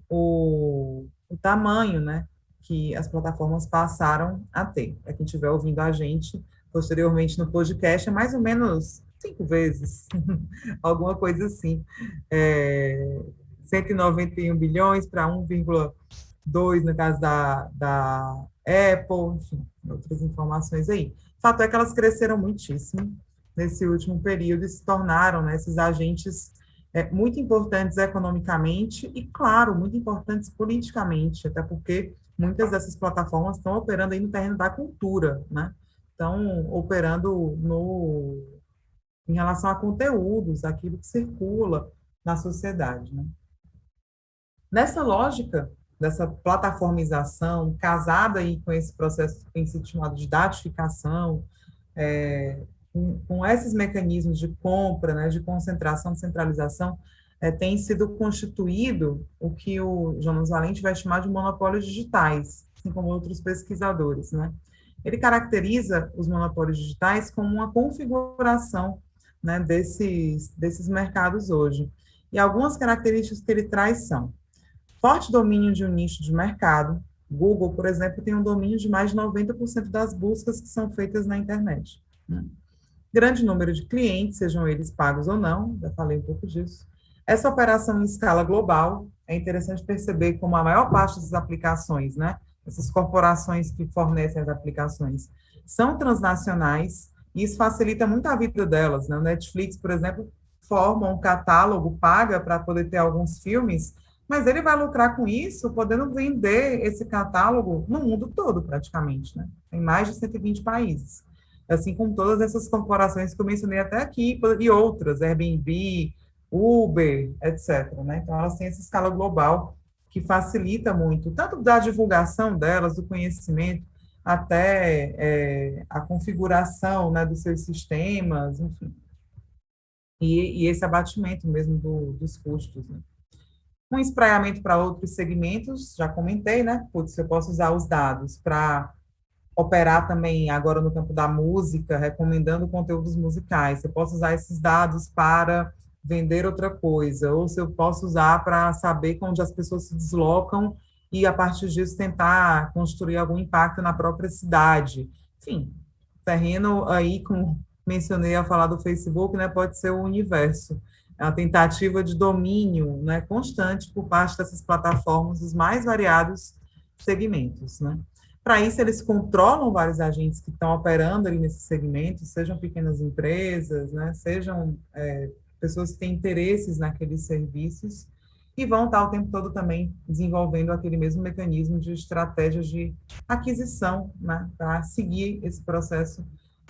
S2: o, o tamanho, né, que as plataformas passaram a ter. Para quem estiver ouvindo a gente posteriormente no podcast, é mais ou menos cinco vezes, alguma coisa assim. É, 191 bilhões para 1,2 no caso da, da Apple, enfim, outras informações aí. Fato é que elas cresceram muitíssimo, nesse último período e se tornaram né, esses agentes é, muito importantes economicamente e, claro, muito importantes politicamente, até porque muitas dessas plataformas estão operando aí no terreno da cultura, né? Estão operando no, em relação a conteúdos, aquilo que circula na sociedade, né? Nessa lógica dessa plataformização, casada aí com esse processo que tem sido chamado de datificação, é, com, com esses mecanismos de compra, né, de concentração, de centralização, é, tem sido constituído o que o Jonas Valente vai chamar de monopólios digitais, assim como outros pesquisadores, né? Ele caracteriza os monopólios digitais como uma configuração né, desses, desses mercados hoje. E algumas características que ele traz são forte domínio de um nicho de mercado, Google, por exemplo, tem um domínio de mais de 90% das buscas que são feitas na internet. Né? Grande número de clientes, sejam eles pagos ou não, já falei um pouco disso. Essa operação em escala global, é interessante perceber como a maior parte dessas aplicações, né, essas corporações que fornecem as aplicações, são transnacionais, e isso facilita muito a vida delas. Né? O Netflix, por exemplo, forma um catálogo, paga para poder ter alguns filmes, mas ele vai lucrar com isso, podendo vender esse catálogo no mundo todo, praticamente, né? Em mais de 120 países. Assim como todas essas corporações que eu mencionei até aqui, e outras, Airbnb, Uber, etc. Né? Então, elas têm essa escala global que facilita muito, tanto da divulgação delas, do conhecimento, até é, a configuração né, dos seus sistemas, enfim. E, e esse abatimento mesmo do, dos custos. Né? Um espraiamento para outros segmentos, já comentei, né? Putz, eu posso usar os dados para operar também agora no campo da música, recomendando conteúdos musicais. Eu posso usar esses dados para vender outra coisa, ou se eu posso usar para saber onde as pessoas se deslocam e, a partir disso, tentar construir algum impacto na própria cidade. Enfim, terreno aí, como mencionei ao falar do Facebook, né, pode ser o universo a tentativa de domínio né, constante por parte dessas plataformas dos mais variados segmentos. Né? Para isso, eles controlam vários agentes que estão operando ali nesses segmentos, sejam pequenas empresas, né, sejam é, pessoas que têm interesses naqueles serviços, e vão estar o tempo todo também desenvolvendo aquele mesmo mecanismo de estratégias de aquisição, né, para seguir esse processo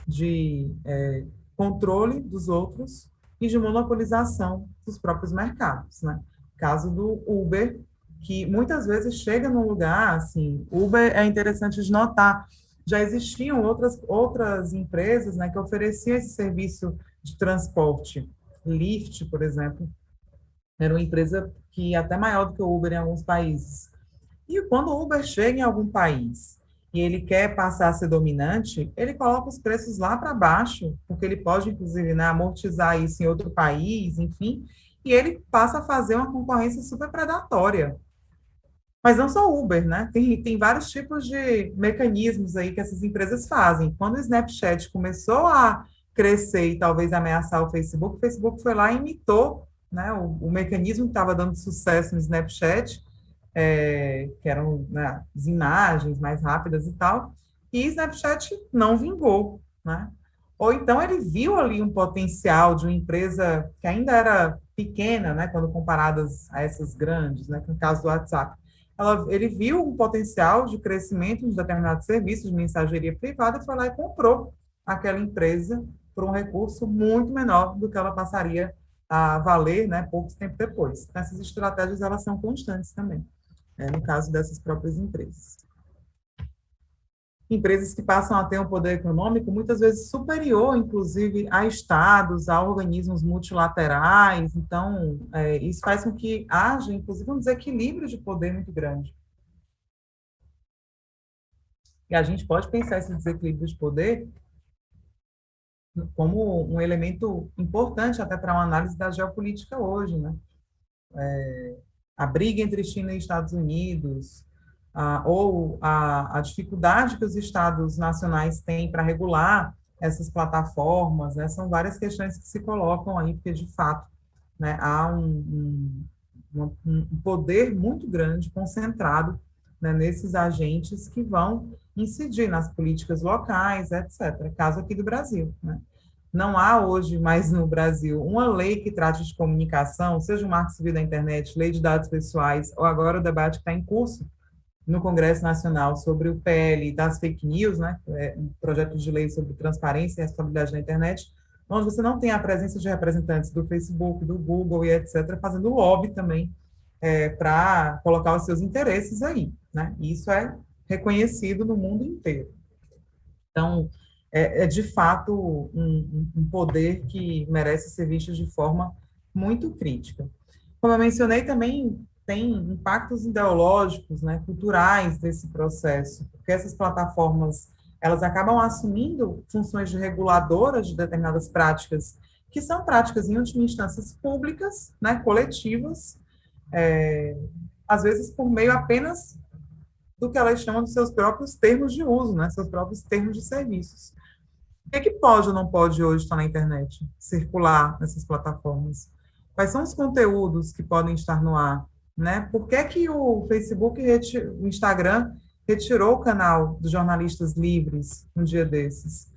S2: de é, controle dos outros e de monopolização dos próprios mercados, né? Caso do Uber, que muitas vezes chega num lugar, assim, Uber é interessante de notar, já existiam outras, outras empresas, né, que ofereciam esse serviço de transporte. Lyft, por exemplo, era uma empresa que é até maior do que o Uber em alguns países. E quando o Uber chega em algum país e ele quer passar a ser dominante, ele coloca os preços lá para baixo, porque ele pode, inclusive, né, amortizar isso em outro país, enfim, e ele passa a fazer uma concorrência super predatória. Mas não só Uber, né? Tem, tem vários tipos de mecanismos aí que essas empresas fazem. Quando o Snapchat começou a crescer e talvez ameaçar o Facebook, o Facebook foi lá e imitou né, o, o mecanismo que estava dando sucesso no Snapchat é, que eram né, as imagens mais rápidas e tal, e Snapchat não vingou, né? Ou então ele viu ali um potencial de uma empresa que ainda era pequena, né, quando comparadas a essas grandes, né, no caso do WhatsApp. Ela, ele viu um potencial de crescimento de determinados serviços de mensageria privada e foi lá e comprou aquela empresa por um recurso muito menor do que ela passaria a valer, né, pouco tempo depois. Essas estratégias elas são constantes também né, no caso dessas próprias empresas. Empresas que passam a ter um poder econômico muitas vezes superior, inclusive, a estados, a organismos multilaterais. Então, é, isso faz com que haja, inclusive, um desequilíbrio de poder muito grande. E a gente pode pensar esse desequilíbrio de poder como um elemento importante até para uma análise da geopolítica hoje, né? É, a briga entre China e Estados Unidos, ou a, a, dificuldade que os estados nacionais têm para regular essas plataformas, né, são várias questões que se colocam aí, porque, de fato, né, há um, um, um, poder muito grande concentrado né, nesses agentes que vão incidir nas políticas locais, etc., caso aqui do Brasil. Né. Não há hoje mais no Brasil uma lei que trate de comunicação, seja o Marco Civil da Internet, lei de dados pessoais, ou agora o debate que está em curso no Congresso Nacional sobre o PL das fake news, né, é um projeto de lei sobre transparência e responsabilidade na internet, onde você não tem a presença de representantes do Facebook, do Google e etc., fazendo lobby também é, para colocar os seus interesses aí. Né? Isso é reconhecido no mundo inteiro. Então, é, é de fato um, um, poder que merece ser visto de forma muito crítica. Como eu mencionei, também tem impactos ideológicos, né, culturais desse processo, porque essas plataformas elas acabam assumindo funções de reguladoras de determinadas práticas, que são práticas, em última instância, públicas, né, coletivas, é, às vezes por meio apenas do que elas chamam de seus próprios termos de uso, né, seus próprios termos de serviços. O que, é que pode ou não pode hoje estar na internet, circular nessas plataformas? Quais são os conteúdos que podem estar no ar? Né? Por que, que o Facebook, o Instagram, retirou o canal dos jornalistas livres um dia desses?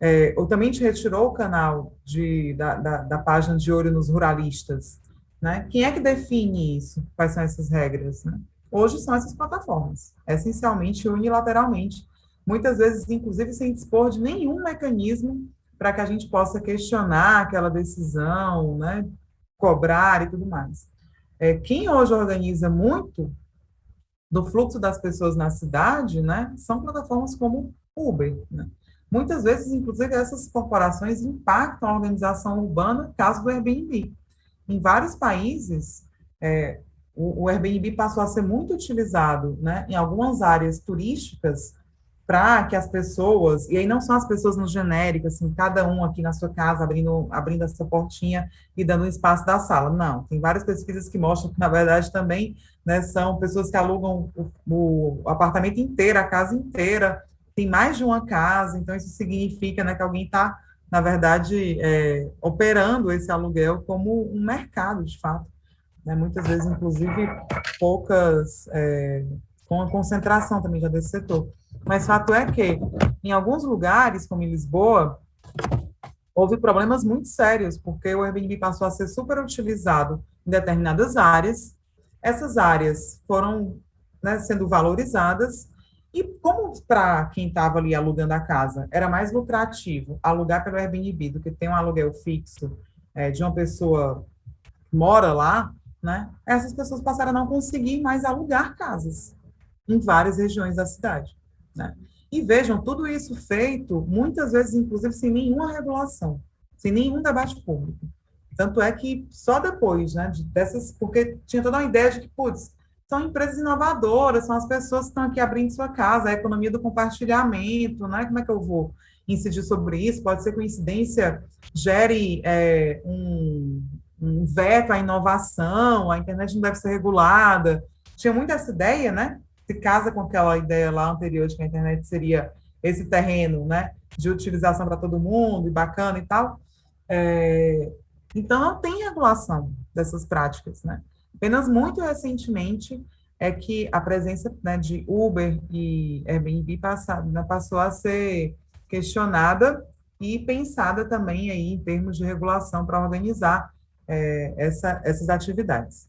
S2: É, ou também te retirou o canal de, da, da, da, página de olho nos ruralistas? Né? Quem é que define isso? Quais são essas regras? Né? Hoje são essas plataformas, essencialmente unilateralmente, muitas vezes, inclusive, sem dispor de nenhum mecanismo para que a gente possa questionar aquela decisão, né, cobrar e tudo mais. É, quem hoje organiza muito do fluxo das pessoas na cidade, né, são plataformas como Uber. Né? Muitas vezes, inclusive, essas corporações impactam a organização urbana, caso do Airbnb. Em vários países, é, o, o Airbnb passou a ser muito utilizado né, em algumas áreas turísticas para que as pessoas, e aí não são as pessoas no genérico, assim, cada um aqui na sua casa abrindo, abrindo a sua portinha e dando um espaço da sala. Não, tem várias pesquisas que mostram que, na verdade, também né, são pessoas que alugam o, o, apartamento inteiro, a casa inteira, tem mais de uma casa, então isso significa né, que alguém está, na verdade, é, operando esse aluguel como um mercado, de fato. Né, muitas vezes, inclusive, poucas, é, com a concentração também já desse setor. Mas fato é que, em alguns lugares, como em Lisboa, houve problemas muito sérios, porque o Airbnb passou a ser super utilizado em determinadas áreas, essas áreas foram né, sendo valorizadas, e como para quem estava ali alugando a casa era mais lucrativo alugar pelo Airbnb do que ter um aluguel fixo é, de uma pessoa que mora lá, né, essas pessoas passaram a não conseguir mais alugar casas em várias regiões da cidade. Né? E vejam, tudo isso feito, muitas vezes, inclusive, sem nenhuma regulação, sem nenhum debate público. Tanto é que só depois, né, dessas, porque tinha toda uma ideia de que, putz, são empresas inovadoras, são as pessoas que estão aqui abrindo sua casa, a economia do compartilhamento, né? Como é que eu vou incidir sobre isso? Pode ser coincidência gere é, um, um veto à inovação, a internet não deve ser regulada. Tinha muito essa ideia, né? Se casa com aquela ideia lá anterior de que a internet seria esse terreno, né, de utilização para todo mundo e bacana e tal. É, então, não tem regulação dessas práticas, né? Apenas muito recentemente é que a presença né, de Uber e Airbnb passa, né, passou a ser questionada e pensada também aí em termos de regulação para organizar é, essa, essas atividades.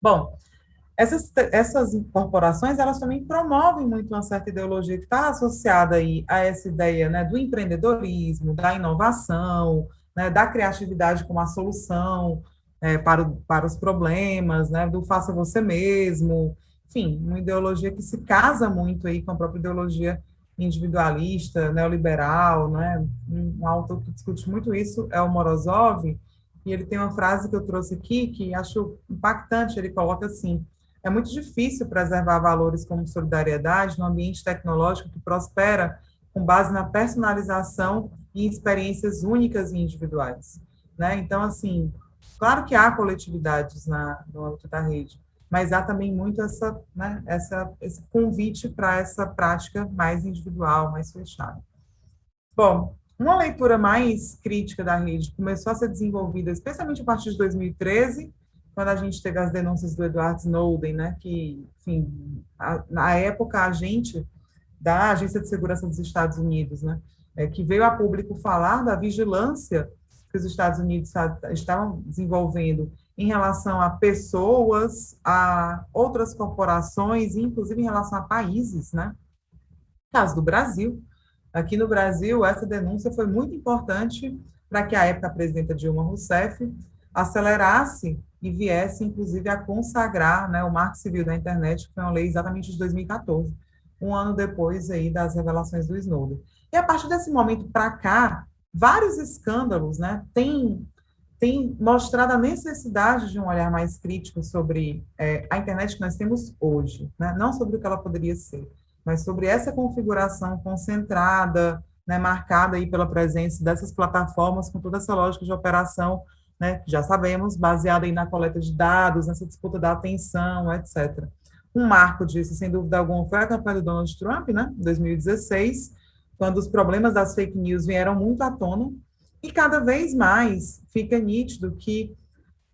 S2: Bom, essas, essas corporações, elas também promovem muito uma certa ideologia que está associada aí a essa ideia né, do empreendedorismo, da inovação, né, da criatividade como a solução é, para, o, para os problemas, né, do faça você mesmo, enfim, uma ideologia que se casa muito aí com a própria ideologia individualista, neoliberal, né, um autor que discute muito isso é o Morozov, e ele tem uma frase que eu trouxe aqui que acho impactante, ele coloca assim, é muito difícil preservar valores como solidariedade no ambiente tecnológico que prospera com base na personalização e experiências únicas e individuais. Né? Então, assim, claro que há coletividades na, no âmbito da rede, mas há também muito essa, né, essa, esse convite para essa prática mais individual, mais fechada. Bom, uma leitura mais crítica da rede começou a ser desenvolvida, especialmente a partir de 2013, quando a gente teve as denúncias do Edward Snowden, né, que, enfim, a, na época a gente da Agência de Segurança dos Estados Unidos, né, é, que veio a público falar da vigilância que os Estados Unidos estavam desenvolvendo em relação a pessoas, a outras corporações, inclusive em relação a países, né? caso do Brasil. Aqui no Brasil, essa denúncia foi muito importante para que a época a presidenta Dilma Rousseff acelerasse e viesse, inclusive, a consagrar né, o Marco Civil da Internet, que foi uma lei exatamente de 2014, um ano depois aí das revelações do Snowden. E a partir desse momento para cá, vários escândalos né, têm, têm mostrado a necessidade de um olhar mais crítico sobre é, a internet que nós temos hoje, né, não sobre o que ela poderia ser, mas sobre essa configuração concentrada, né, marcada aí pela presença dessas plataformas com toda essa lógica de operação né, já sabemos, baseada aí na coleta de dados, nessa disputa da atenção, etc. Um marco disso, sem dúvida alguma, foi a campanha do Donald Trump, né, 2016, quando os problemas das fake news vieram muito à tona, e cada vez mais fica nítido que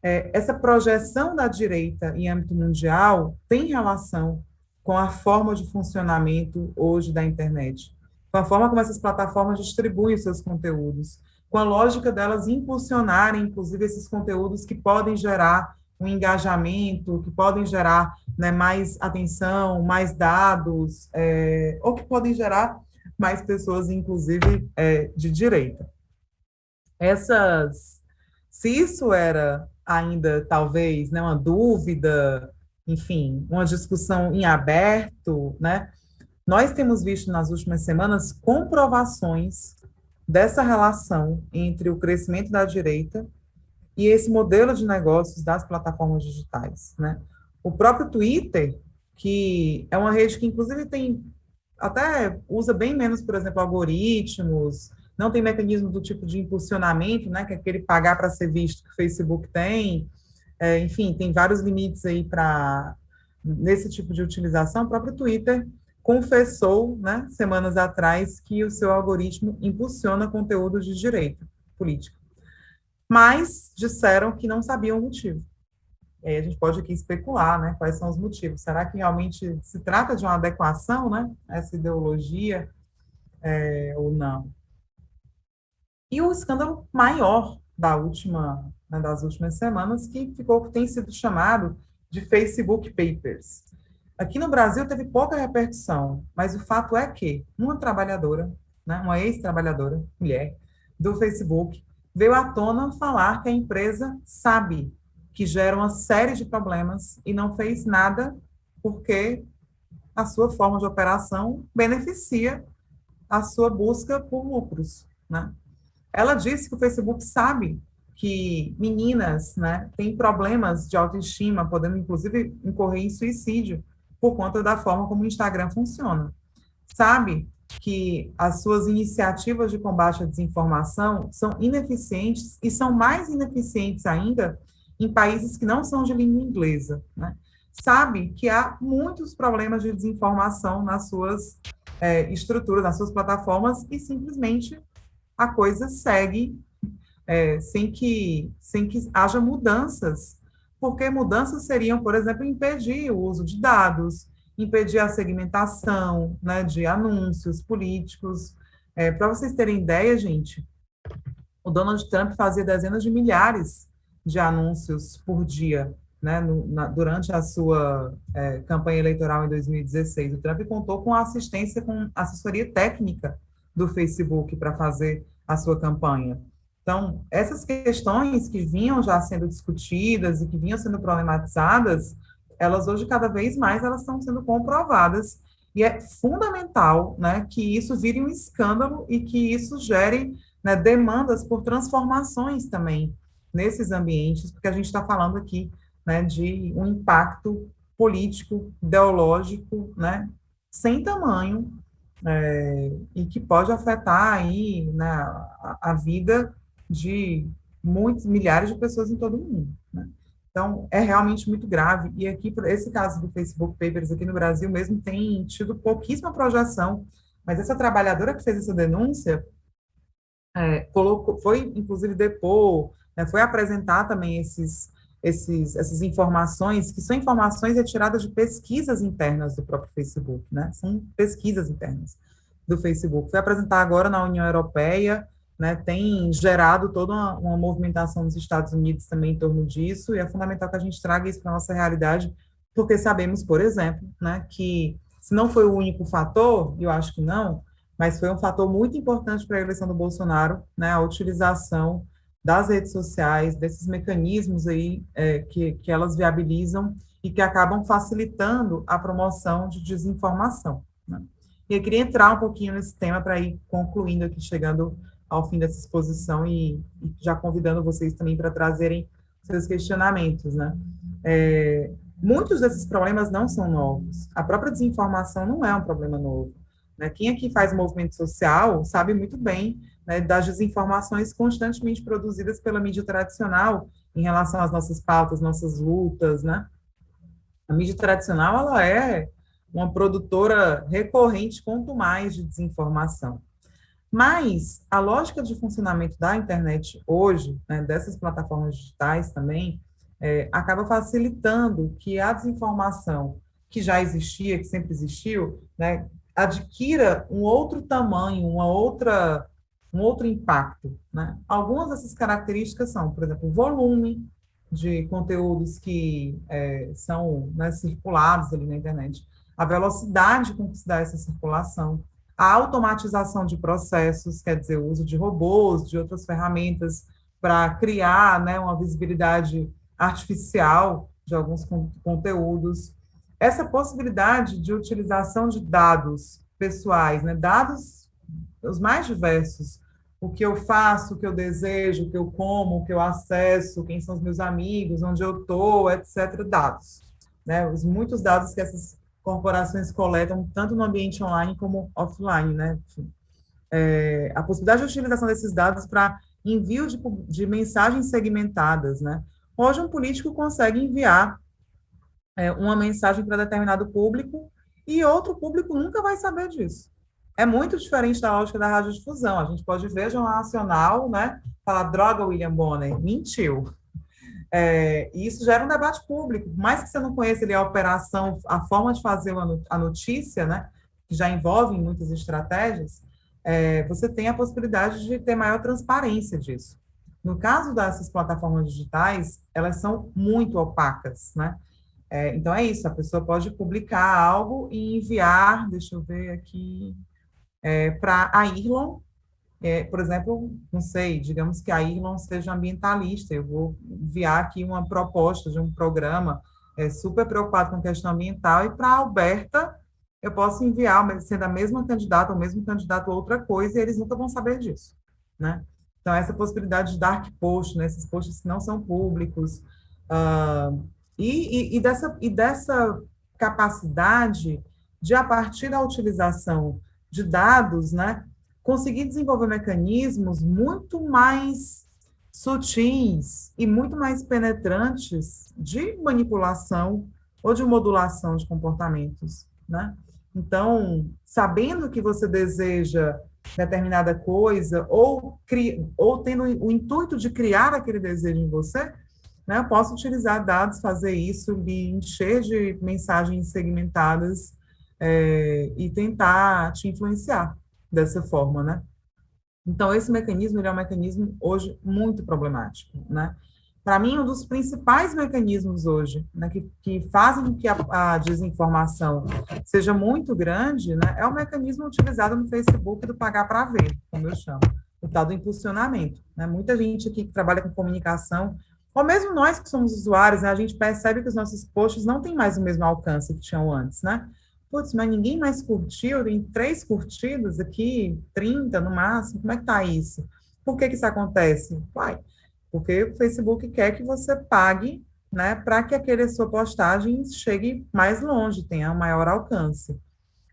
S2: é, essa projeção da direita em âmbito mundial tem relação com a forma de funcionamento hoje da internet, com a forma como essas plataformas distribuem seus conteúdos, com a lógica delas impulsionarem, inclusive, esses conteúdos que podem gerar um engajamento, que podem gerar né, mais atenção, mais dados, é, ou que podem gerar mais pessoas, inclusive, é, de direita. Essas, se isso era ainda, talvez, né, uma dúvida, enfim, uma discussão em aberto, né, nós temos visto nas últimas semanas comprovações dessa relação entre o crescimento da direita e esse modelo de negócios das plataformas digitais, né? O próprio Twitter, que é uma rede que inclusive tem até usa bem menos, por exemplo, algoritmos, não tem mecanismo do tipo de impulsionamento, né, que é aquele pagar para ser visto que o Facebook tem, é, enfim, tem vários limites aí para nesse tipo de utilização. O próprio Twitter confessou, né, semanas atrás, que o seu algoritmo impulsiona conteúdo de direita política. Mas disseram que não sabiam o motivo. E aí a gente pode aqui especular, né, quais são os motivos. Será que realmente se trata de uma adequação, né, essa ideologia, é, ou não? E o escândalo maior da última, né, das últimas semanas, que ficou, tem sido chamado de Facebook Papers. Aqui no Brasil teve pouca repercussão, mas o fato é que uma trabalhadora, né, uma ex-trabalhadora, mulher, do Facebook, veio à tona falar que a empresa sabe que gera uma série de problemas e não fez nada porque a sua forma de operação beneficia a sua busca por lucros, né? Ela disse que o Facebook sabe que meninas, né, têm problemas de autoestima, podendo inclusive incorrer em suicídio, por conta da forma como o Instagram funciona. Sabe que as suas iniciativas de combate à desinformação são ineficientes e são mais ineficientes ainda em países que não são de língua inglesa. Né? Sabe que há muitos problemas de desinformação nas suas é, estruturas, nas suas plataformas, e simplesmente a coisa segue é, sem, que, sem que haja mudanças porque mudanças seriam, por exemplo, impedir o uso de dados, impedir a segmentação né, de anúncios políticos. É, Para vocês terem ideia, gente, o Donald Trump fazia dezenas de milhares de anúncios por dia né, no, na, durante a sua é, campanha eleitoral em 2016. O Trump contou com assistência, com assessoria técnica do Facebook para fazer a sua campanha. Então, essas questões que vinham já sendo discutidas e que vinham sendo problematizadas, elas hoje, cada vez mais, elas estão sendo comprovadas. E é fundamental né, que isso vire um escândalo e que isso gere né, demandas por transformações também nesses ambientes, porque a gente está falando aqui né, de um impacto político, ideológico, né, sem tamanho, é, e que pode afetar aí né, a, a vida de muitos milhares de pessoas em todo o mundo. Né? Então, é realmente muito grave. E aqui, esse caso do Facebook Papers aqui no Brasil mesmo tem tido pouquíssima projeção, mas essa trabalhadora que fez essa denúncia é, colocou, foi, inclusive, depor, né, foi apresentar também esses, esses, essas informações, que são informações retiradas de pesquisas internas do próprio Facebook, né? São pesquisas internas do Facebook. Foi apresentar agora na União Europeia, né, tem gerado toda uma, uma, movimentação nos Estados Unidos também em torno disso, e é fundamental que a gente traga isso para a nossa realidade, porque sabemos, por exemplo, né, que se não foi o único fator, eu acho que não, mas foi um fator muito importante para a eleição do Bolsonaro, né, a utilização das redes sociais, desses mecanismos aí é, que, que elas viabilizam e que acabam facilitando a promoção de desinformação. Né? E eu queria entrar um pouquinho nesse tema para ir concluindo aqui, chegando ao fim dessa exposição e, e já convidando vocês também para trazerem seus questionamentos, né? É, muitos desses problemas não são novos. A própria desinformação não é um problema novo. Né? Quem aqui faz movimento social sabe muito bem né, das desinformações constantemente produzidas pela mídia tradicional em relação às nossas pautas, nossas lutas, né? A mídia tradicional, ela é uma produtora recorrente, quanto mais, de desinformação. Mas a lógica de funcionamento da internet hoje, né, dessas plataformas digitais também, é, acaba facilitando que a desinformação que já existia, que sempre existiu, né, adquira um outro tamanho, uma outra, um outro impacto. Né? Algumas dessas características são, por exemplo, o volume de conteúdos que é, são né, circulados ali na internet, a velocidade com que se dá essa circulação, a automatização de processos, quer dizer, o uso de robôs, de outras ferramentas para criar né, uma visibilidade artificial de alguns conteúdos. Essa possibilidade de utilização de dados pessoais, né, dados os mais diversos, o que eu faço, o que eu desejo, o que eu como, o que eu acesso, quem são os meus amigos, onde eu estou, etc., dados. Né, os muitos dados que essas corporações coletam, tanto no ambiente online como offline, né? É, a possibilidade de utilização desses dados para envio de, de, mensagens segmentadas, né? Hoje, um político consegue enviar é, uma mensagem para determinado público e outro público nunca vai saber disso. É muito diferente da lógica da radiodifusão. A gente pode ver Jornal Nacional, né? Falar, droga, William Bonner, mentiu. É, e isso gera um debate público. Por mais que você não conheça a operação, a forma de fazer a notícia, né, que já envolve muitas estratégias, é, você tem a possibilidade de ter maior transparência disso. No caso dessas plataformas digitais, elas são muito opacas, né? É, então é isso, a pessoa pode publicar algo e enviar, deixa eu ver aqui, é, para a Irlon, é, por exemplo, não sei, digamos que a Irlon seja ambientalista, eu vou enviar aqui uma proposta de um programa é, super preocupado com a questão ambiental, e para a Alberta, eu posso enviar, sendo a mesma candidata, ou mesmo candidato outra coisa, e eles nunca vão saber disso, né? Então, essa possibilidade de dark post, né, esses posts que não são públicos, uh, e, e, e, dessa, e dessa capacidade de, a partir da utilização de dados, né, conseguir desenvolver mecanismos muito mais sutis e muito mais penetrantes de manipulação ou de modulação de comportamentos, né? Então, sabendo que você deseja determinada coisa ou, cri, ou tendo o intuito de criar aquele desejo em você, né, eu posso utilizar dados, fazer isso, lhe encher de mensagens segmentadas é, e tentar te influenciar dessa forma, né? Então, esse mecanismo é um mecanismo hoje muito problemático, né? Para mim, um dos principais mecanismos hoje né, que, que fazem com que a, a, desinformação seja muito grande né, é o mecanismo utilizado no Facebook do pagar para ver, como eu chamo, o tal do impulsionamento. Né? Muita gente aqui que trabalha com comunicação, ou mesmo nós que somos usuários, né, a gente percebe que os nossos posts não têm mais o mesmo alcance que tinham antes, né? Putz, mas ninguém mais curtiu, tem três curtidas aqui, 30 no máximo, como é que tá isso? Por que que isso acontece? Vai, porque o Facebook quer que você pague, né, para que aquele sua postagem chegue mais longe, tenha maior alcance.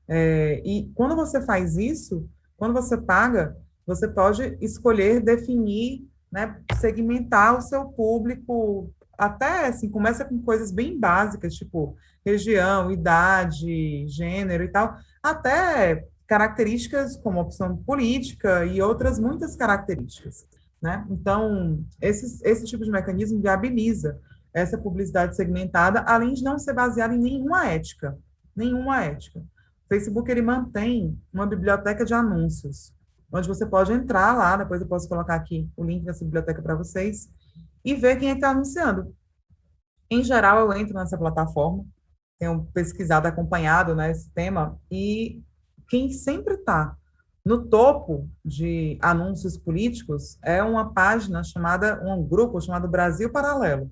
S2: É, e quando você faz isso, quando você paga, você pode escolher definir, né, segmentar o seu público, até assim, começa com coisas bem básicas, tipo, região, idade, gênero e tal, até características como opção política e outras muitas características. Né? Então, esse, esse tipo de mecanismo viabiliza essa publicidade segmentada, além de não ser baseada em nenhuma ética, nenhuma ética. O Facebook ele mantém uma biblioteca de anúncios, onde você pode entrar lá, depois eu posso colocar aqui o link dessa biblioteca para vocês, e ver quem é está anunciando. Em geral, eu entro nessa plataforma, tenho pesquisado, acompanhado né, esse tema, e quem sempre está no topo de anúncios políticos é uma página chamada, um grupo chamado Brasil Paralelo.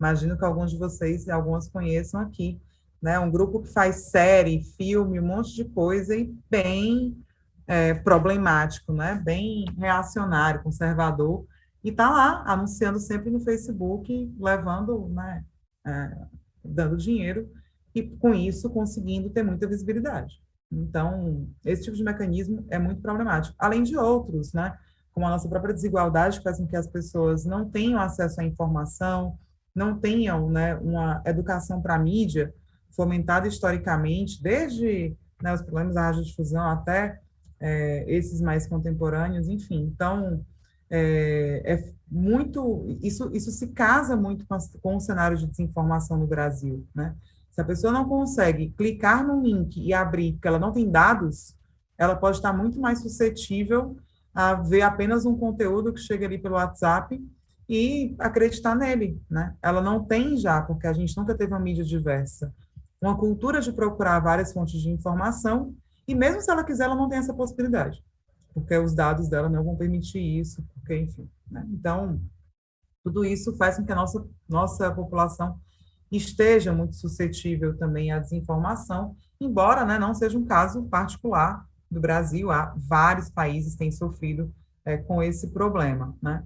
S2: Imagino que alguns de vocês e algumas conheçam aqui, né? Um grupo que faz série, filme, um monte de coisa e bem é, problemático, né? Bem reacionário, conservador, e está lá anunciando sempre no Facebook, levando, né? É, dando dinheiro e com isso conseguindo ter muita visibilidade. Então, esse tipo de mecanismo é muito problemático, além de outros, né? Como a nossa própria desigualdade faz com que as pessoas não tenham acesso à informação, não tenham né, uma educação para a mídia, fomentada historicamente, desde né, os problemas da radiodifusão até é, esses mais contemporâneos, enfim. Então, é, é, muito, isso, isso se casa muito com, com o cenário de desinformação no Brasil, né? Se a pessoa não consegue clicar no link e abrir, porque ela não tem dados, ela pode estar muito mais suscetível a ver apenas um conteúdo que chega ali pelo WhatsApp e acreditar nele, né? Ela não tem já, porque a gente nunca teve uma mídia diversa, uma cultura de procurar várias fontes de informação, e mesmo se ela quiser, ela não tem essa possibilidade, porque os dados dela não vão permitir isso, porque, enfim, né? Então, tudo isso faz com que a nossa, nossa população esteja muito suscetível também à desinformação, embora né, não seja um caso particular do Brasil, há vários países têm sofrido é, com esse problema, né?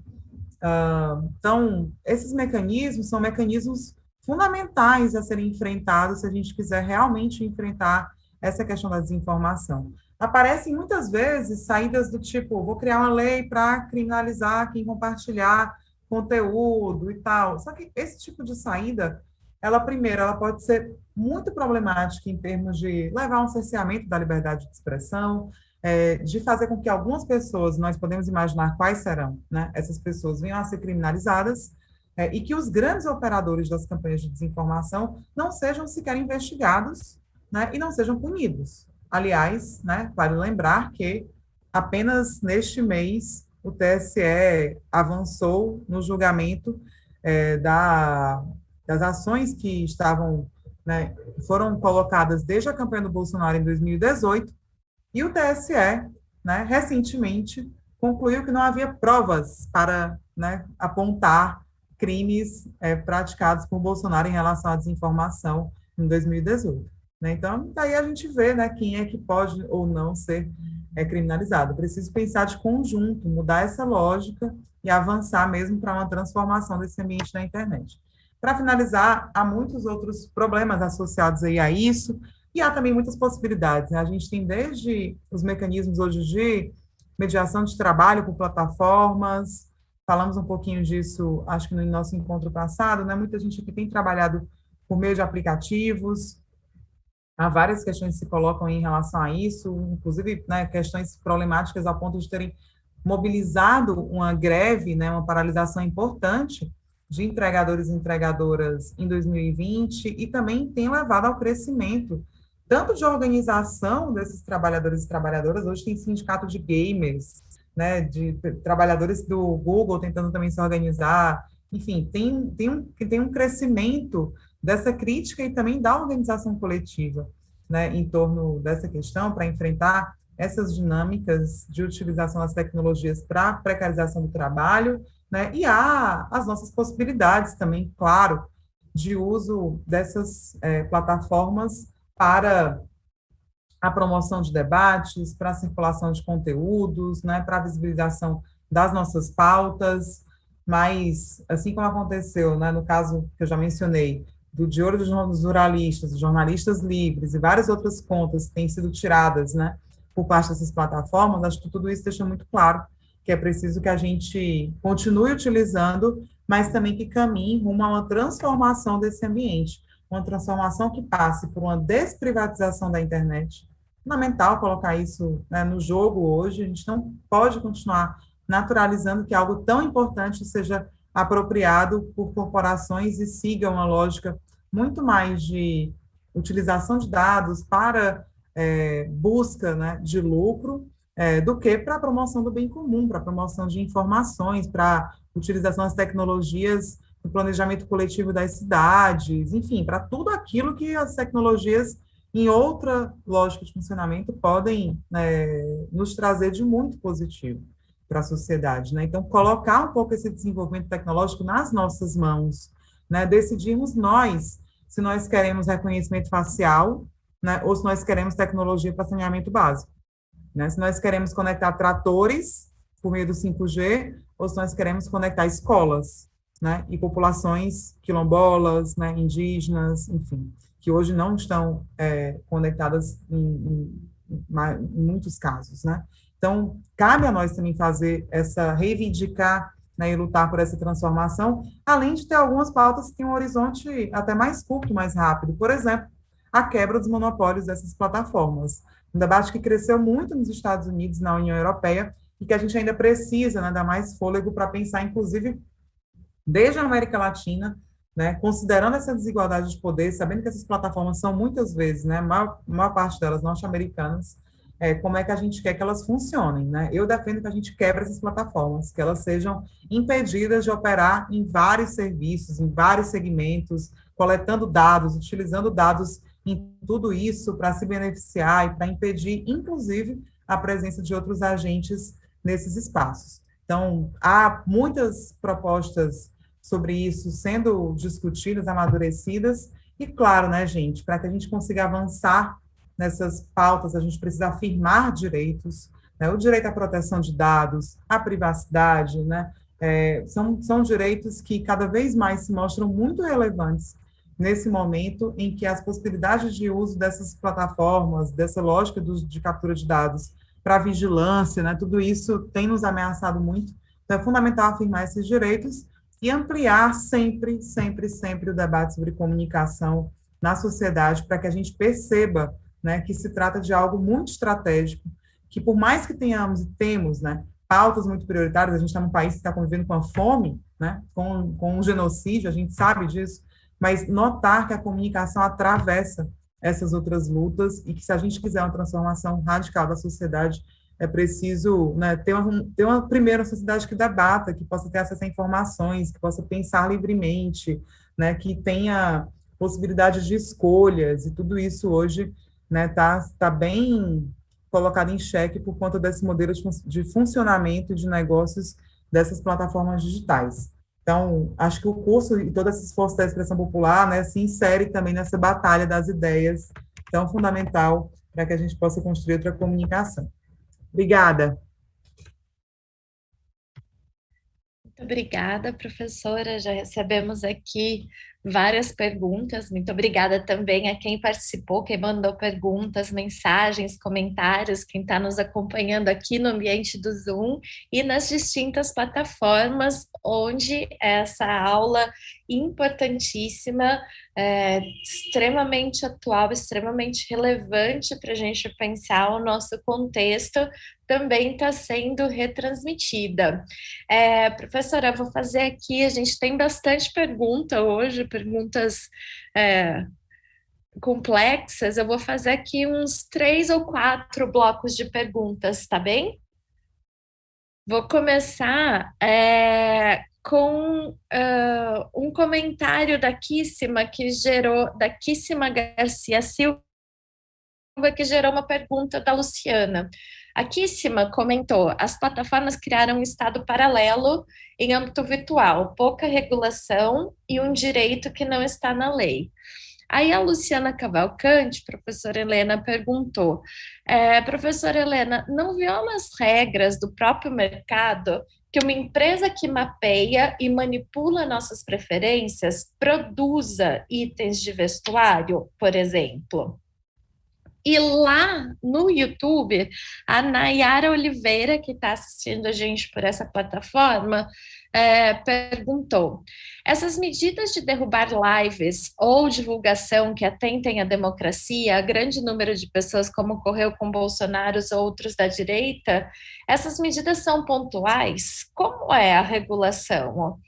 S2: Uh, então, esses mecanismos são mecanismos fundamentais a serem enfrentados se a gente quiser realmente enfrentar essa questão da desinformação. Aparecem muitas vezes saídas do tipo, vou criar uma lei para criminalizar quem compartilhar conteúdo e tal. Só que esse tipo de saída, ela primeiro, ela pode ser muito problemática em termos de levar um cerceamento da liberdade de expressão, é, de fazer com que algumas pessoas, nós podemos imaginar quais serão, né, essas pessoas venham a ser criminalizadas, é, e que os grandes operadores das campanhas de desinformação não sejam sequer investigados né, e não sejam punidos. Aliás, né, vale lembrar que apenas neste mês o TSE avançou no julgamento é, da, das ações que estavam, né, foram colocadas desde a campanha do Bolsonaro em 2018 e o TSE, né, recentemente, concluiu que não havia provas para né, apontar crimes é, praticados por Bolsonaro em relação à desinformação em 2018. Né? Então, daí a gente vê né, quem é que pode ou não ser é, criminalizado. Preciso pensar de conjunto, mudar essa lógica e avançar mesmo para uma transformação desse ambiente da internet. Para finalizar, há muitos outros problemas associados aí a isso, e há também muitas possibilidades. Né? A gente tem desde os mecanismos hoje de mediação de trabalho por plataformas, falamos um pouquinho disso, acho que no nosso encontro passado, né? Muita gente aqui tem trabalhado por meio de aplicativos, há várias questões que se colocam em relação a isso, inclusive né, questões problemáticas a ponto de terem mobilizado uma greve, né, uma paralisação importante de entregadores e entregadoras em 2020 e também tem levado ao crescimento tanto de organização desses trabalhadores e trabalhadoras, hoje tem sindicato de gamers, né, de trabalhadores do Google tentando também se organizar, enfim, tem, tem, um, tem um crescimento dessa crítica e também da organização coletiva, né, em torno dessa questão, para enfrentar essas dinâmicas de utilização das tecnologias para precarização do trabalho, né, e há as nossas possibilidades também, claro, de uso dessas é, plataformas para a promoção de debates, para a circulação de conteúdos, né, para a visibilização das nossas pautas, mas, assim como aconteceu né, no caso que eu já mencionei, do Olho dos Jornalistas, Jornalistas Livres e várias outras contas que têm sido tiradas né, por parte dessas plataformas, acho que tudo isso deixa muito claro que é preciso que a gente continue utilizando, mas também que caminhe rumo a uma transformação desse ambiente, uma transformação que passe por uma desprivatização da internet. Fundamental colocar isso né, no jogo hoje, a gente não pode continuar naturalizando que algo tão importante seja apropriado por corporações e siga uma lógica muito mais de utilização de dados para é, busca né, de lucro é, do que para a promoção do bem comum, para a promoção de informações, para utilização das tecnologias no planejamento coletivo das cidades, enfim, para tudo aquilo que as tecnologias em outra lógica de funcionamento podem é, nos trazer de muito positivo para a sociedade. Né? Então, colocar um pouco esse desenvolvimento tecnológico nas nossas mãos, né? decidirmos nós se nós queremos reconhecimento facial né? ou se nós queremos tecnologia para saneamento básico. Né? Se nós queremos conectar tratores por meio do 5G ou se nós queremos conectar escolas né, e populações quilombolas, né, indígenas, enfim, que hoje não estão é, conectadas em, em, em, muitos casos, né? Então, cabe a nós também fazer essa, reivindicar né, e lutar por essa transformação, além de ter algumas pautas que têm um horizonte até mais curto, mais rápido. Por exemplo, a quebra dos monopólios dessas plataformas. Um debate que cresceu muito nos Estados Unidos, na União Europeia, e que a gente ainda precisa né, dar mais fôlego para pensar, inclusive, desde a América Latina, né, considerando essa desigualdade de poder, sabendo que essas plataformas são muitas vezes, né, a maior, maior parte delas norte-americanas, é, como é que a gente quer que elas funcionem. Né? Eu defendo que a gente quebre essas plataformas, que elas sejam impedidas de operar em vários serviços, em vários segmentos, coletando dados, utilizando dados em tudo isso para se beneficiar e para impedir, inclusive, a presença de outros agentes nesses espaços. Então, há muitas propostas sobre isso sendo discutidas, amadurecidas, e claro, né, gente, para que a gente consiga avançar nessas pautas, a gente precisa afirmar direitos, né, o direito à proteção de dados, à privacidade, né, é, são, são direitos que cada vez mais se mostram muito relevantes nesse momento em que as possibilidades de uso dessas plataformas, dessa lógica do, de captura de dados para vigilância, né, tudo isso tem nos ameaçado muito. Então, é fundamental afirmar esses direitos e ampliar sempre, sempre, sempre o debate sobre comunicação na sociedade para que a gente perceba né, que se trata de algo muito estratégico, que por mais que tenhamos e temos né, pautas muito prioritárias, a gente está num país que está convivendo com a fome, né, com, com um genocídio, a gente sabe disso, mas notar que a comunicação atravessa essas outras lutas e que se a gente quiser uma transformação radical da sociedade, é preciso né, ter, uma, ter uma primeira sociedade que debata, que possa ter acesso a informações, que possa pensar livremente, né, que tenha possibilidade de escolhas, e tudo isso hoje né, tá, tá bem colocado em xeque por conta desse modelo de, funcionamento de negócios dessas plataformas digitais. Então, acho que o curso e todo esse esforço da expressão popular né, se insere também nessa batalha das ideias tão fundamental para que a gente possa construir outra comunicação. Obrigada.
S1: Muito obrigada, professora. Já recebemos aqui várias perguntas. Muito obrigada também a quem participou, quem mandou perguntas, mensagens, comentários, quem está nos acompanhando aqui no ambiente do Zoom e nas distintas plataformas onde essa aula importantíssima, é, extremamente atual, extremamente relevante para a gente pensar o nosso contexto, também está sendo retransmitida. É, professora, vou fazer aqui, a gente tem bastante pergunta hoje, perguntas é, complexas, eu vou fazer aqui uns três ou quatro blocos de perguntas, tá bem? Vou começar é, com uh, um comentário da Kissima que gerou, da Kissima Garcia Silva, que gerou uma pergunta da Luciana. A Kissima comentou: as plataformas criaram um estado paralelo em âmbito virtual, pouca regulação e um direito que não está na lei. Aí a Luciana Cavalcante, professora Helena, perguntou: é, professora Helena, não viola as regras do próprio mercado que uma empresa que mapeia e manipula nossas preferências produza itens de vestuário, por exemplo? E lá no YouTube, a Nayara Oliveira, que está assistindo a gente por essa plataforma, é, perguntou: essas medidas de derrubar lives ou divulgação que atentem à democracia, a grande número de pessoas, como ocorreu com Bolsonaro e outros da direita, essas medidas são pontuais? Como é a regulação?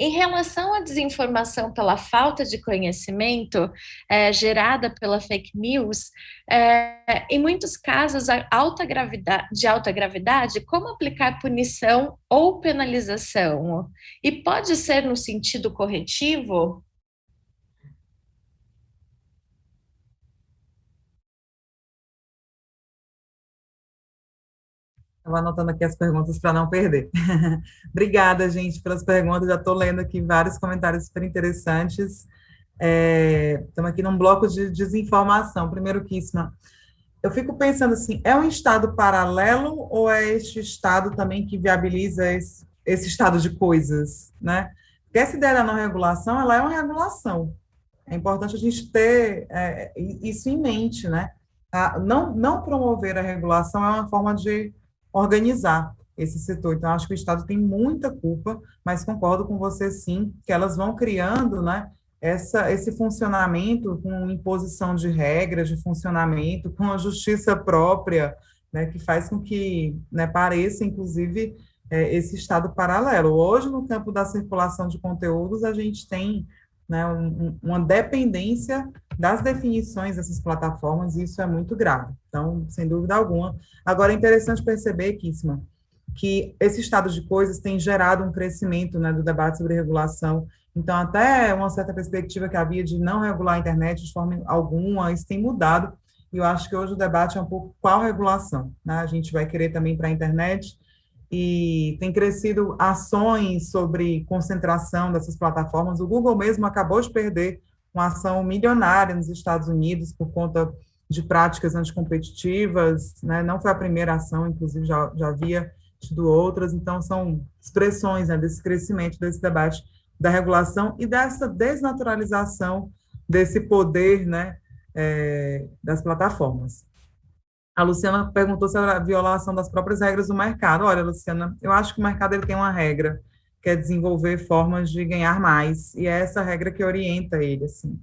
S1: Em relação à desinformação pela falta de conhecimento é, gerada pela fake news, é, em muitos casos alta gravidade, de alta gravidade, como aplicar punição ou penalização? E pode ser no sentido corretivo?
S2: Estava anotando aqui as perguntas para não perder. Obrigada, gente, pelas perguntas. Já estou lendo aqui vários comentários super interessantes. É, estamos aqui num bloco de desinformação. Primeiro, Kissma, eu fico pensando assim, é um estado paralelo ou é este estado também que viabiliza esse, esse estado de coisas, né? Porque essa ideia da não regulação, ela é uma regulação. É importante a gente ter é, isso em mente, né? A, não, não promover a regulação é uma forma de organizar esse setor. Então, acho que o Estado tem muita culpa, mas concordo com você, sim, que elas vão criando, né, essa, esse funcionamento com imposição de regras de funcionamento, com a justiça própria, né, que faz com que né, pareça, inclusive, é, esse estado paralelo. Hoje, no campo da circulação de conteúdos, a gente tem né, um, uma dependência das definições dessas plataformas, e isso é muito grave. Então, sem dúvida alguma. Agora, é interessante perceber, Kissima, que esse estado de coisas tem gerado um crescimento né, do debate sobre regulação. Então, até uma certa perspectiva que havia de não regular a internet de forma alguma, isso tem mudado. E eu acho que hoje o debate é um pouco qual regulação. Né? A gente vai querer também para a internet e tem crescido ações sobre concentração dessas plataformas. O Google mesmo acabou de perder uma ação milionária nos Estados Unidos por conta de práticas anticompetitivas, né? não foi a primeira ação, inclusive já, já havia tido outras, então são expressões né, desse crescimento, desse debate da regulação e dessa desnaturalização desse poder né, é, das plataformas. A Luciana perguntou sobre a violação das próprias regras do mercado. Olha, Luciana, eu acho que o mercado ele tem uma regra, que é desenvolver formas de ganhar mais, e é essa regra que orienta ele, assim.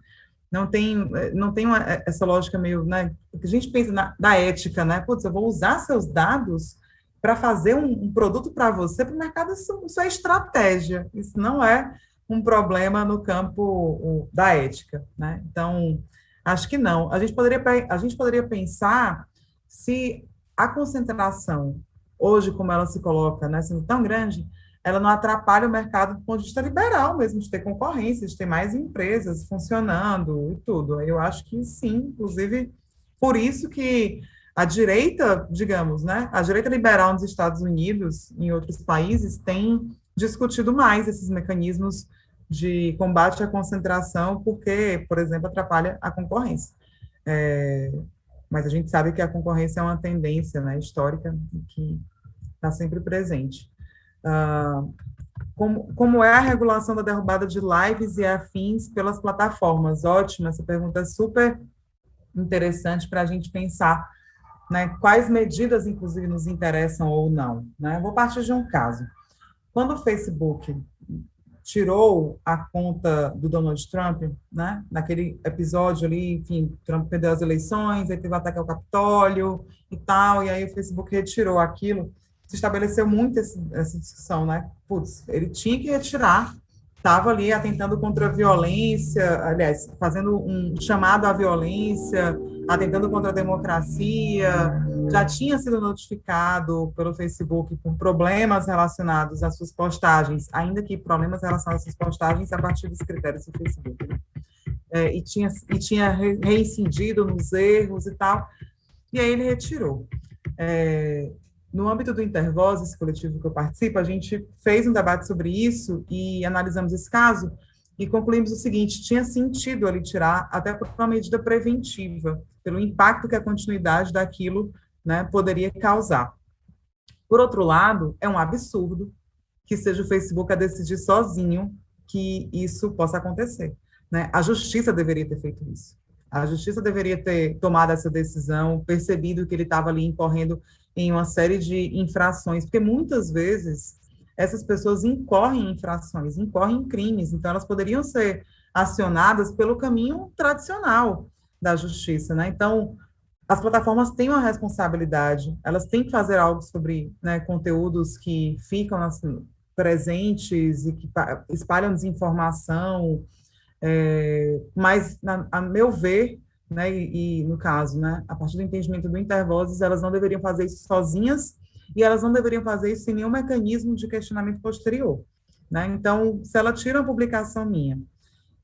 S2: Não tem, não tem uma, essa lógica meio, né, que a gente pensa na, da ética, né, putz, eu vou usar seus dados para fazer um, um produto para você, para o mercado, isso, isso é estratégia, isso não é um problema no campo da ética, né, então, acho que não. A gente poderia, a gente poderia pensar se a concentração, hoje, como ela se coloca, né, sendo tão grande, ela não atrapalha o mercado do ponto de vista liberal mesmo, de ter concorrência, de ter mais empresas funcionando e tudo. Eu acho que sim, inclusive, por isso que a direita, digamos, né, a direita liberal nos Estados Unidos, em outros países, tem discutido mais esses mecanismos de combate à concentração, porque, por exemplo, atrapalha a concorrência. É, mas a gente sabe que a concorrência é uma tendência né, histórica que está sempre presente. Uh, como, como é a regulação da derrubada de lives e afins pelas plataformas? Ótima, essa pergunta é super interessante para a gente pensar né, quais medidas, inclusive, nos interessam ou não. Né? Vou partir de um caso. Quando o Facebook tirou a conta do Donald Trump, né? Naquele episódio ali, enfim, Trump perdeu as eleições, aí teve o ataque ao Capitólio e tal, e aí o Facebook retirou aquilo. Se estabeleceu muito esse, essa discussão, né? Putz, ele tinha que retirar, estava ali atentando contra a violência, aliás, fazendo um chamado à violência, atentando contra a democracia, já tinha sido notificado pelo Facebook por problemas relacionados às suas postagens, ainda que problemas relacionados às suas postagens a partir dos critérios do Facebook. Né? É, e tinha, e tinha reincidido nos erros e tal, e aí ele retirou. É, no âmbito do Intervoz, esse coletivo que eu participo, a gente fez um debate sobre isso e analisamos esse caso e concluímos o seguinte: tinha sentido ali tirar, até por uma medida preventiva, pelo impacto que a continuidade daquilo né, poderia causar. Por outro lado, é um absurdo que seja o Facebook a decidir sozinho que isso possa acontecer. Né? A justiça deveria ter feito isso. A justiça deveria ter tomado essa decisão, percebido que ele estava ali incorrendo em uma série de infrações, porque muitas vezes essas pessoas incorrem em infrações, incorrem em crimes, então elas poderiam ser acionadas pelo caminho tradicional da justiça, né? Então, as plataformas têm uma responsabilidade, elas têm que fazer algo sobre né, conteúdos que ficam assim, presentes e que espalham desinformação, é, mas, na, a meu ver, né, e, e, no caso, né, a partir do entendimento do Intervozes, elas não deveriam fazer isso sozinhas e elas não deveriam fazer isso sem nenhum mecanismo de questionamento posterior. Né? Então, se ela tira uma publicação minha,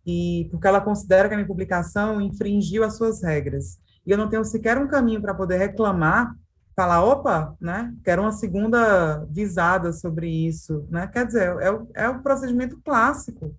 S2: e porque ela considera que a minha publicação infringiu as suas regras, e eu não tenho sequer um caminho para poder reclamar, falar, opa, né, quero uma segunda visada sobre isso, né, quer dizer, é o, é o procedimento clássico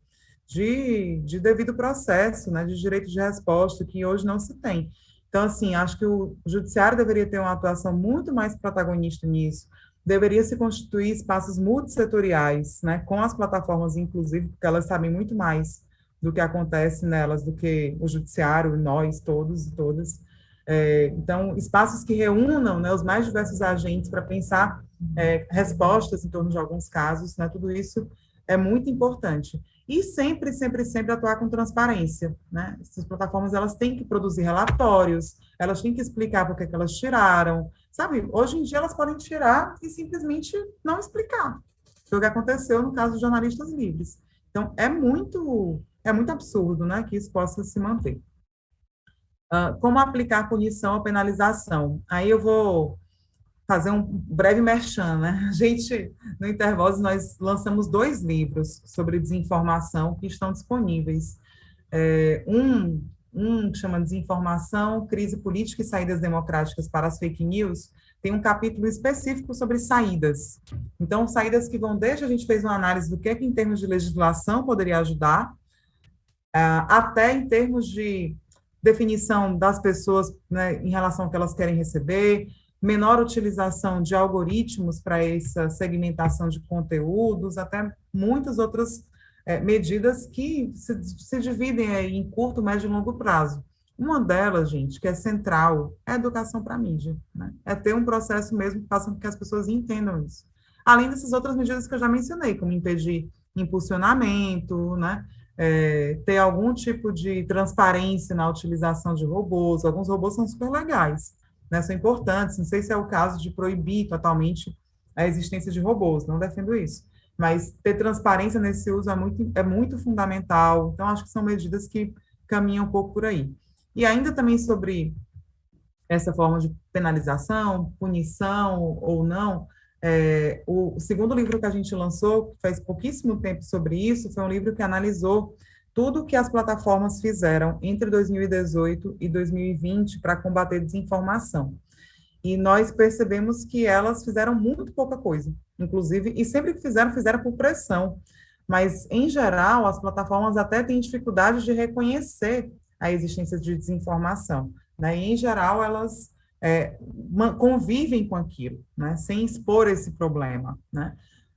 S2: de, de devido processo, né, de direito de resposta, que hoje não se tem. Então, assim, acho que o judiciário deveria ter uma atuação muito mais protagonista nisso, deveria se constituir espaços multissetoriais, né, com as plataformas, inclusive, porque elas sabem muito mais do que acontece nelas do que o judiciário, nós todos e todas, é, então, espaços que reúnam né, os mais diversos agentes para pensar é, respostas em torno de alguns casos, né, tudo isso é muito importante. E sempre, sempre, sempre atuar com transparência, né? Essas plataformas, elas têm que produzir relatórios, elas têm que explicar por que, que elas tiraram, sabe? Hoje em dia, elas podem tirar e simplesmente não explicar. Foi o que aconteceu no caso dos jornalistas livres. Então, é muito, é muito absurdo, né, que isso possa se manter. Uh, como aplicar punição ou penalização? Aí eu vou fazer um breve merchan, né? A gente, no Intervoz, nós lançamos dois livros sobre desinformação que estão disponíveis. É, um, um chama Desinformação, Crise Política e Saídas Democráticas para as Fake News, tem um capítulo específico sobre saídas. Então, saídas que vão desde a gente fez uma análise do que, é que em termos de legislação poderia ajudar, uh, até em termos de definição das pessoas né, em relação ao que elas querem receber, menor utilização de algoritmos para essa segmentação de conteúdos, até muitas outras é, medidas que se, se dividem em curto, médio e longo prazo. Uma delas, gente, que é central, é a educação para a mídia. Né? É ter um processo mesmo que faça com que as pessoas entendam isso. Além dessas outras medidas que eu já mencionei, como impedir impulsionamento, né? É, ter algum tipo de transparência na utilização de robôs. Alguns robôs são super legais, né, são importantes. Não sei se é o caso de proibir totalmente a existência de robôs, não defendo isso. Mas ter transparência nesse uso é muito, é muito fundamental. Então, acho que são medidas que caminham um pouco por aí. E ainda também sobre essa forma de penalização, punição ou não, é, o segundo livro que a gente lançou, faz pouquíssimo tempo sobre isso, foi um livro que analisou tudo que as plataformas fizeram entre 2018 e 2020 para combater desinformação. E nós percebemos que elas fizeram muito pouca coisa, inclusive, e sempre que fizeram, fizeram por pressão. Mas, em geral, as plataformas até têm dificuldade de reconhecer a existência de desinformação. Né? E, em geral, elas é, convivem com aquilo, né? sem expor esse problema. Né?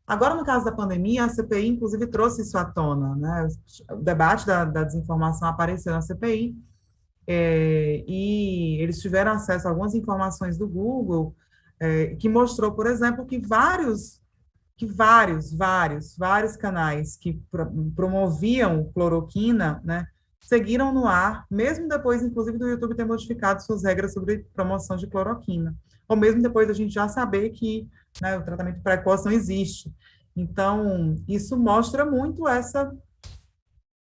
S2: Agora, no caso da pandemia, a CPI, inclusive, trouxe isso à tona, né? O debate da, da desinformação apareceu na CPI, é, e eles tiveram acesso a algumas informações do Google, é, que mostrou, por exemplo, que vários, que vários, vários, vários canais que pro, promoviam cloroquina, né, seguiram no ar, mesmo depois, inclusive, do YouTube ter modificado suas regras sobre promoção de cloroquina, ou mesmo depois da gente já saber que né, o tratamento precoce não existe. Então, isso mostra muito essa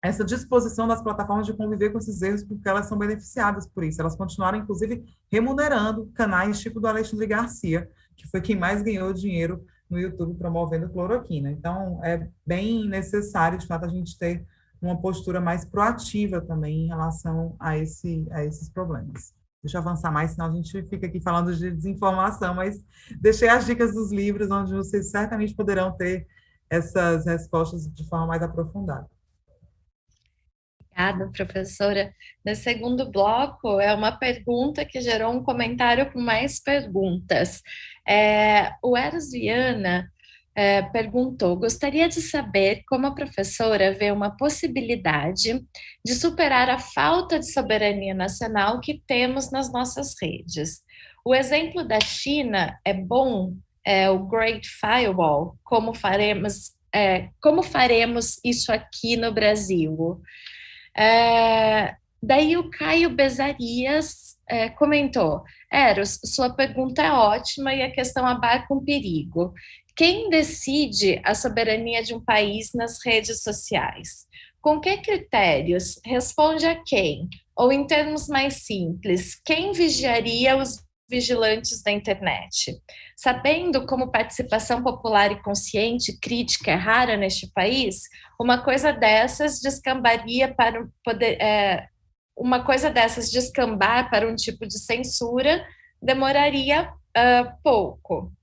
S2: essa disposição das plataformas de conviver com esses erros, porque elas são beneficiadas por isso. Elas continuaram, inclusive, remunerando canais tipo do Alexandre Garcia, que foi quem mais ganhou dinheiro no YouTube promovendo cloroquina. Então, é bem necessário, de fato, a gente ter uma postura mais proativa também em relação a, esse, a esses problemas. Deixa eu avançar mais, senão a gente fica aqui falando de desinformação, mas deixei as dicas dos livros, onde vocês certamente poderão ter essas respostas de forma mais aprofundada.
S1: Obrigada, professora. No segundo bloco, é uma pergunta que gerou um comentário com mais perguntas. É, o Eros Viana é, perguntou: gostaria de saber como a professora vê uma possibilidade de superar a falta de soberania nacional que temos nas nossas redes. O exemplo da China é bom, é o Great Firewall, como faremos, é, como faremos isso aqui no Brasil? É, daí o Caio Bezarias é, comentou: Eros, sua pergunta é ótima e a questão abarca um perigo. Quem decide a soberania de um país nas redes sociais? Com que critérios? Responde a quem? Ou, em termos mais simples, quem vigiaria os vigilantes da internet? Sabendo como participação popular e consciente crítica é rara neste país, uma coisa dessas descambaria para poder. É, uma coisa dessas descambar para um tipo de censura demoraria uh, pouco.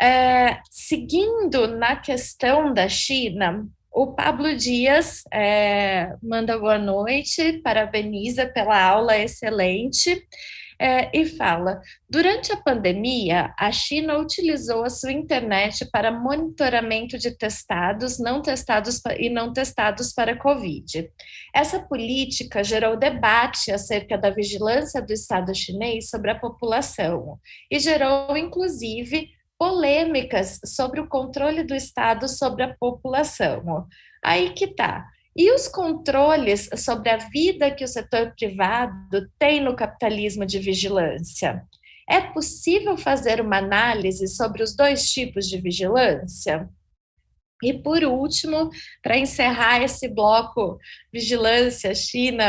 S1: É, seguindo na questão da China, o Pablo Dias é, manda boa noite, parabeniza pela aula excelente é, e fala: durante a pandemia, a China utilizou a sua internet para monitoramento de testados, não testados e não testados para Covid. Essa política gerou debate acerca da vigilância do Estado chinês sobre a população e gerou, inclusive, polêmicas sobre o controle do Estado sobre a população. Aí que tá. E os controles sobre a vida que o setor privado tem no capitalismo de vigilância? É possível fazer uma análise sobre os dois tipos de vigilância? E por último, para encerrar esse bloco vigilância, China,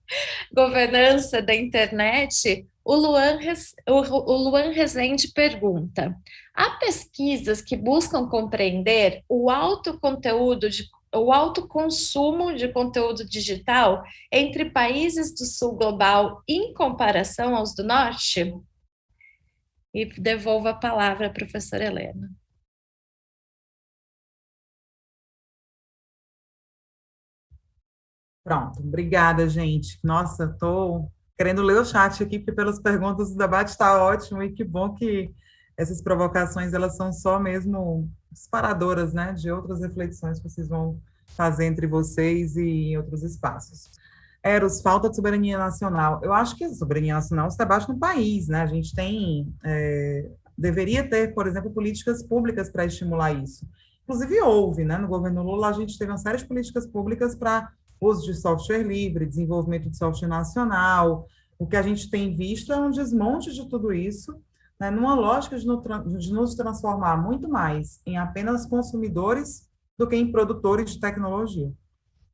S1: governança da internet, o Luan, o Luan Rezende pergunta: há pesquisas que buscam compreender o alto conteúdo de o alto consumo de conteúdo digital entre países do sul global em comparação aos do norte? E devolvo a palavra à professora Helena.
S2: Pronto, obrigada, gente. Nossa, estou querendo ler o chat aqui, porque pelas perguntas o debate está ótimo e que bom que essas provocações elas são só mesmo disparadoras, né, de outras reflexões que vocês vão fazer entre vocês e em outros espaços. Eros, falta de soberania nacional. Eu acho que a soberania nacional se debate no país, né? A gente tem, é, deveria ter, por exemplo, políticas públicas para estimular isso. Inclusive houve, né? No governo Lula a gente teve uma série de políticas públicas para uso de software livre, desenvolvimento de software nacional. O que a gente tem visto é um desmonte de tudo isso, né, numa lógica de, no, de nos transformar muito mais em apenas consumidores do que em produtores de tecnologia.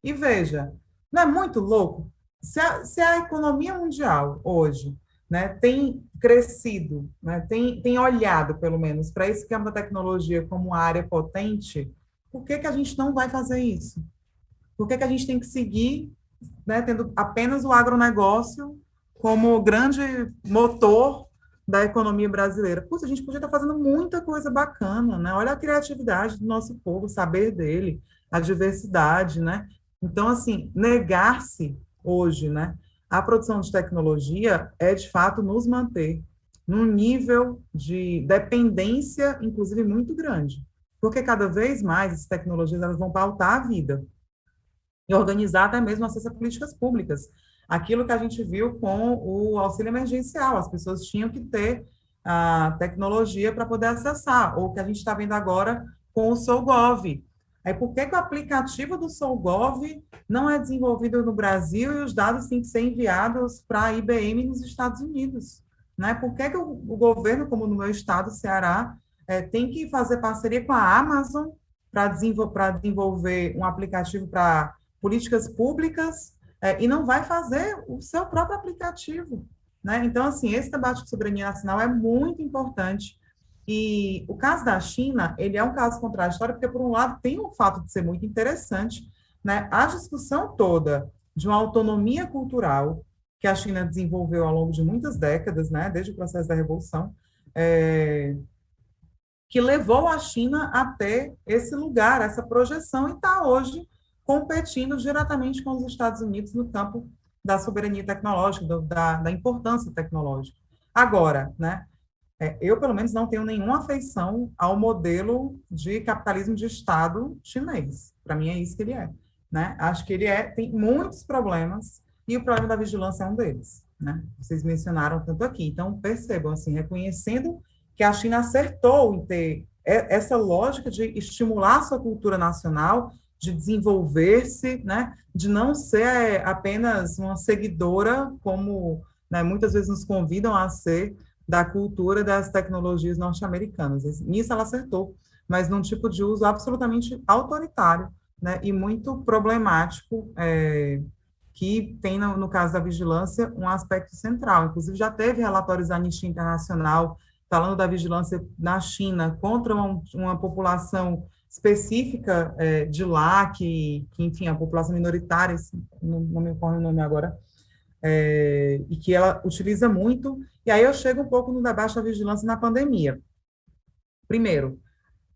S2: E veja, não é muito louco? Se a, se a economia mundial hoje né, tem crescido, né, tem, tem olhado, pelo menos, para esse campo da tecnologia como uma área potente, por que, que a gente não vai fazer isso? Por que, que a gente tem que seguir né, tendo apenas o agronegócio como grande motor da economia brasileira? Puxa, a gente podia estar fazendo muita coisa bacana, né? Olha a criatividade do nosso povo, o saber dele, a diversidade, né? Então, assim, negar-se hoje, né, a produção de tecnologia é, de fato, nos manter num nível de dependência, inclusive, muito grande. Porque cada vez mais essas tecnologias elas vão pautar a vida e organizar até mesmo acesso a políticas públicas. Aquilo que a gente viu com o auxílio emergencial, as pessoas tinham que ter a tecnologia para poder acessar, ou que a gente está vendo agora com o SouGov. Aí, por que, que o aplicativo do SouGov não é desenvolvido no Brasil e os dados têm que ser enviados para a IBM nos Estados Unidos? Né? Por que, que o, o governo, como no meu estado, Ceará, é, tem que fazer parceria com a Amazon para desenvolver, desenvolver um aplicativo para políticas públicas é, e não vai fazer o seu próprio aplicativo. Né? Então, assim, esse debate de soberania nacional é muito importante. E o caso da China, ele é um caso contraditório, porque, por um lado, tem um fato de ser muito interessante, né? a discussão toda de uma autonomia cultural que a China desenvolveu ao longo de muitas décadas, né? desde o processo da Revolução, é, que levou a China a ter esse lugar, essa projeção, e está hoje competindo diretamente com os Estados Unidos no campo da soberania tecnológica, do, da, da, importância tecnológica. Agora, né, é, eu, pelo menos, não tenho nenhuma afeição ao modelo de capitalismo de Estado chinês. Para mim, é isso que ele é. Né? Acho que ele é, tem muitos problemas, e o problema da vigilância é um deles. Né? Vocês mencionaram tanto aqui. Então, percebam, assim, reconhecendo que a China acertou em ter essa lógica de estimular sua cultura nacional de desenvolver-se, né, de não ser apenas uma seguidora, como né, muitas vezes nos convidam a ser, da cultura das tecnologias norte-americanas. Nisso ela acertou, mas num tipo de uso absolutamente autoritário né, e muito problemático, é, que tem, no, no, caso da vigilância, um aspecto central. Inclusive, já teve relatórios da Anistia Internacional falando da vigilância na China contra uma, uma população específica é, de lá, que, que, enfim, a população minoritária, não, não me ocorre o nome agora, é, e que ela utiliza muito, e aí eu chego um pouco no da vigilância na pandemia. Primeiro,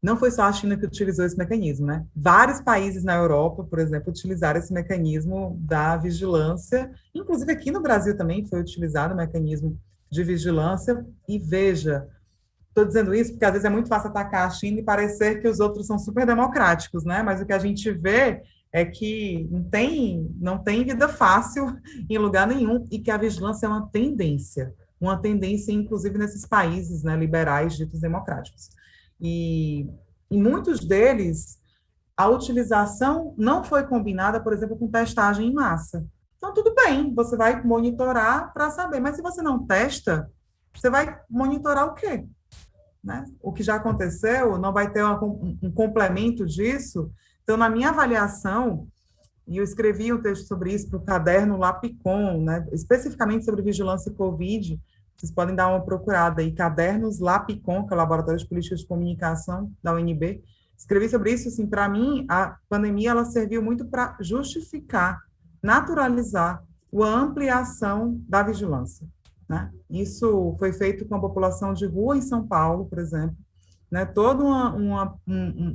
S2: não foi só a China que utilizou esse mecanismo, né? Vários países na Europa, por exemplo, utilizaram esse mecanismo da vigilância, inclusive aqui no Brasil também foi utilizado o mecanismo de vigilância, e veja, Estou dizendo isso porque às vezes é muito fácil atacar a China e parecer que os outros são super democráticos, né? Mas o que a gente vê é que não tem, não tem vida fácil em lugar nenhum e que a vigilância é uma tendência. uma tendência, inclusive, nesses países né, liberais, ditos democráticos. E em muitos deles, a utilização não foi combinada, por exemplo, com testagem em massa. Então, tudo bem, você vai monitorar para saber, mas se você não testa, você vai monitorar o quê? Né? O que já aconteceu, não vai ter uma, um, complemento disso. Então, na minha avaliação, e eu escrevi um texto sobre isso para o caderno Lapicom, né, especificamente sobre vigilância Covid, vocês podem dar uma procurada aí, cadernos Lapicom, que é o Laboratório de Políticas de Comunicação da UNB, escrevi sobre isso, assim, para mim, a pandemia, ela serviu muito para justificar, naturalizar a ampliação da vigilância, né? Isso foi feito com a população de rua em São Paulo, por exemplo, né? Toda uma, uma,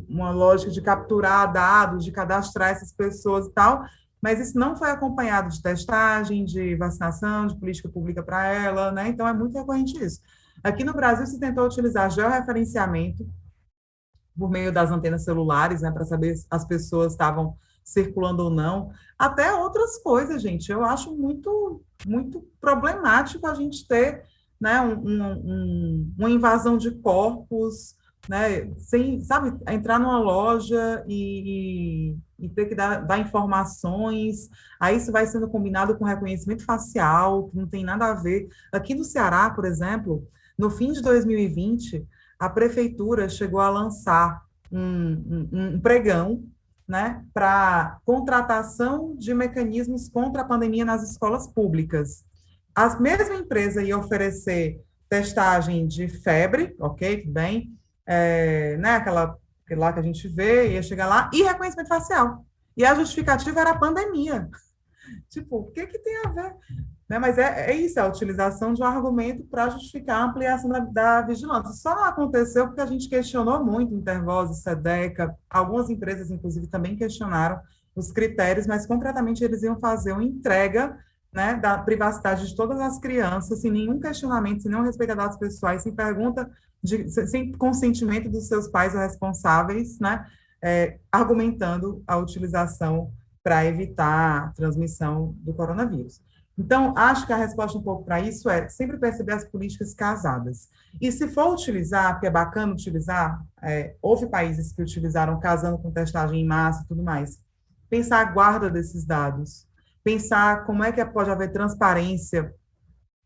S2: uma lógica de capturar dados, de cadastrar essas pessoas e tal, mas isso não foi acompanhado de testagem, de vacinação, de política pública para ela, né? Então, é muito recorrente isso. Aqui no Brasil, se tentou utilizar georreferenciamento por meio das antenas celulares, né, para saber se as pessoas estavam circulando ou não, até outras coisas, gente. Eu acho muito, muito problemático a gente ter né, um, um, uma invasão de corpos, né, sem, sabe, entrar numa loja e, e, ter que dar, dar, informações, aí isso vai sendo combinado com reconhecimento facial, que não tem nada a ver. Aqui no Ceará, por exemplo, no fim de 2020, a prefeitura chegou a lançar um, um, um pregão né, para contratação de mecanismos contra a pandemia nas escolas públicas. A mesma empresa ia oferecer testagem de febre, ok, tudo bem, é, né, aquela lá que a gente vê, ia chegar lá, e reconhecimento facial. E a justificativa era a pandemia. Tipo, o que, que tem a ver? Né? Mas é, é isso, é a utilização de um argumento para justificar a ampliação da, da, vigilância. Só aconteceu porque a gente questionou muito Intervoz, SEDECA, algumas empresas, inclusive, também questionaram os critérios, mas concretamente eles iam fazer uma entrega né, da privacidade de todas as crianças, sem nenhum questionamento, sem nenhum respeito a dados pessoais, sem pergunta, de, sem consentimento dos seus pais ou responsáveis, né, é, argumentando a utilização para evitar a transmissão do coronavírus. Então, acho que a resposta um pouco para isso é sempre perceber as políticas casadas. E se for utilizar, porque é bacana utilizar, é, houve países que utilizaram casando com testagem em massa e tudo mais, pensar a guarda desses dados, pensar como é que pode haver transparência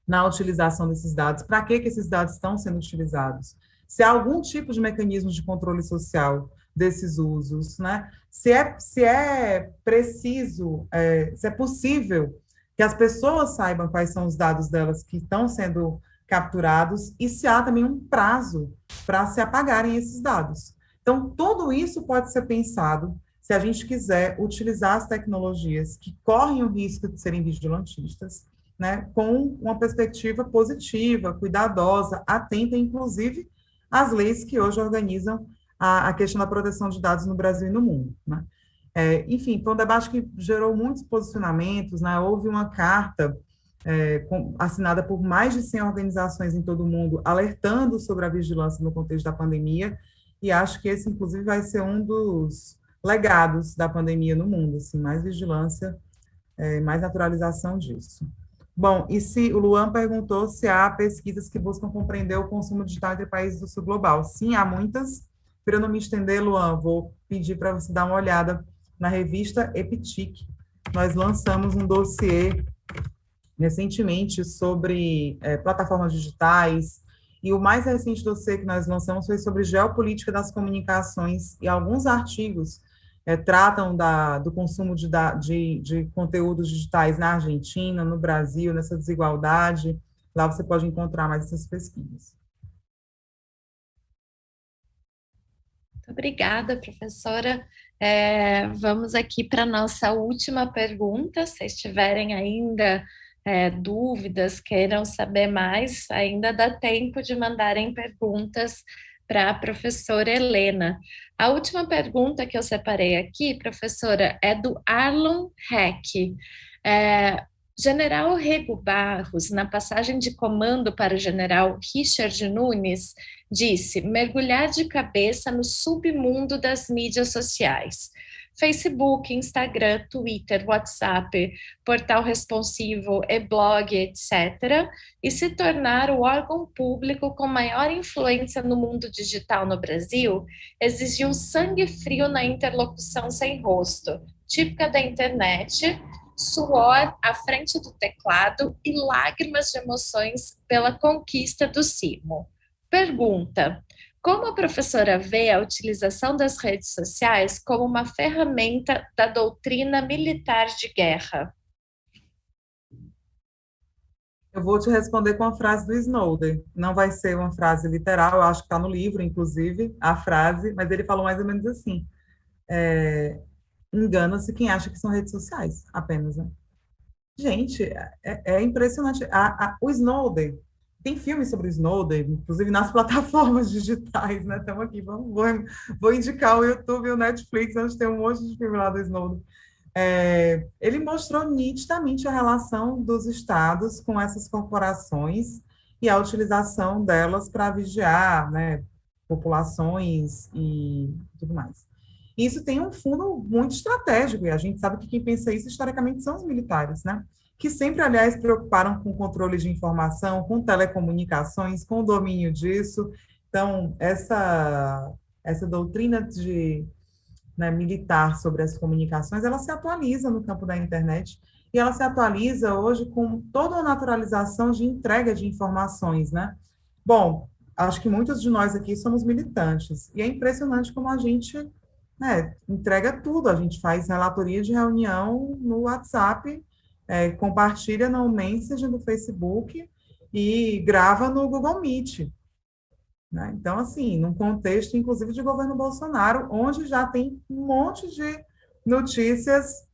S2: na utilização desses dados, para que, que esses dados estão sendo utilizados, se há algum tipo de mecanismo de controle social desses usos, né? se, é, se é preciso, é, se é possível que as pessoas saibam quais são os dados delas que estão sendo capturados e se há também um prazo para se apagarem esses dados. Então, tudo isso pode ser pensado se a gente quiser utilizar as tecnologias que correm o risco de serem vigilantistas, né, com uma perspectiva positiva, cuidadosa, atenta, inclusive, às leis que hoje organizam a, a questão da proteção de dados no Brasil e no mundo. Né? É, enfim, foi um debate que gerou muitos posicionamentos, né? houve uma carta é, com, assinada por mais de 100 organizações em todo o mundo, alertando sobre a vigilância no contexto da pandemia, e acho que esse, inclusive, vai ser um dos legados da pandemia no mundo, assim, mais vigilância, é, mais naturalização disso. Bom, e se o Luan perguntou se há pesquisas que buscam compreender o consumo digital entre países do sul global. Sim, há muitas. Para eu não me estender, Luan, vou pedir para você dar uma olhada na revista Epitic. Nós lançamos um dossiê recentemente sobre é, plataformas digitais, e o mais recente dossiê que nós lançamos foi sobre geopolítica das comunicações, e alguns artigos é, tratam da, do consumo de, de, de conteúdos digitais na Argentina, no Brasil, nessa desigualdade. Lá você pode encontrar mais essas pesquisas.
S1: Obrigada, professora. É, vamos aqui para nossa última pergunta. Se tiverem ainda é, dúvidas, queiram saber mais, ainda dá tempo de mandarem perguntas para a professora Helena. A última pergunta que eu separei aqui, professora, é do Arlon Heck. É, General Rego Barros, na passagem de comando para o general Richard Nunes, disse mergulhar de cabeça no submundo das mídias sociais. Facebook, Instagram, Twitter, WhatsApp, portal responsivo, e-blog, etc., e se tornar o órgão público com maior influência no mundo digital no Brasil, exigiu sangue frio na interlocução sem rosto, típica da internet, suor à frente do teclado e lágrimas de emoções pela conquista do cimo. Pergunta: como a professora vê a utilização das redes sociais como uma ferramenta da doutrina militar de guerra?
S2: Eu vou te responder com a frase do Snowden. Não vai ser uma frase literal, eu acho que está no livro, inclusive, a frase, mas ele falou mais ou menos assim. É, Engana-se quem acha que são redes sociais apenas. Né? Gente, é, é impressionante. A, a, o Snowden, tem filmes sobre o Snowden, inclusive nas plataformas digitais, né? Estamos aqui, vamos, vou, vou, indicar o YouTube e o Netflix, onde tem um monte de filme lá do Snowden. É, ele mostrou nitidamente a relação dos estados com essas corporações e a utilização delas para vigiar né, populações e tudo mais. Isso tem um fundo muito estratégico, e a gente sabe que quem pensa isso historicamente são os militares, né? que sempre, aliás, preocuparam com controle de informação, com telecomunicações, com o domínio disso. Então, essa, essa doutrina de, né, militar sobre as comunicações, ela se atualiza no campo da internet e ela se atualiza hoje com toda a naturalização de entrega de informações, né? Bom, acho que muitos de nós aqui somos militantes e é impressionante como a gente né, entrega tudo. A gente faz relatoria de reunião no WhatsApp é, compartilha no Message do Facebook e grava no Google Meet. Né? Então, assim, num contexto, inclusive, de governo Bolsonaro, onde já tem um monte de notícias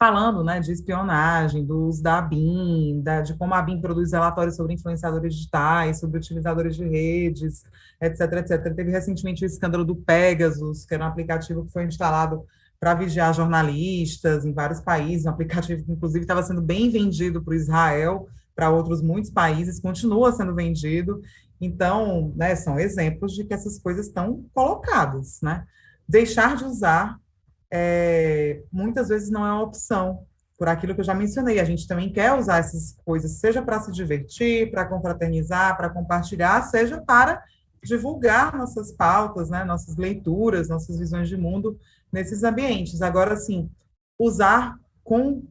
S2: falando né, de espionagem, do uso da ABIN, da, de como a ABIN produz relatórios sobre influenciadores digitais, sobre utilizadores de redes, etc, etc. Teve recentemente o escândalo do Pegasus, que era um aplicativo que foi instalado para vigiar jornalistas em vários países, um aplicativo que, inclusive, estava sendo bem vendido para Israel, para outros muitos países, continua sendo vendido. Então, né, são exemplos de que essas coisas estão colocadas, né? Deixar de usar, é, muitas vezes, não é uma opção, por aquilo que eu já mencionei. A gente também quer usar essas coisas, seja para se divertir, para confraternizar, para compartilhar, seja para divulgar nossas pautas, né, nossas leituras, nossas visões de mundo nesses ambientes. Agora, assim, usar com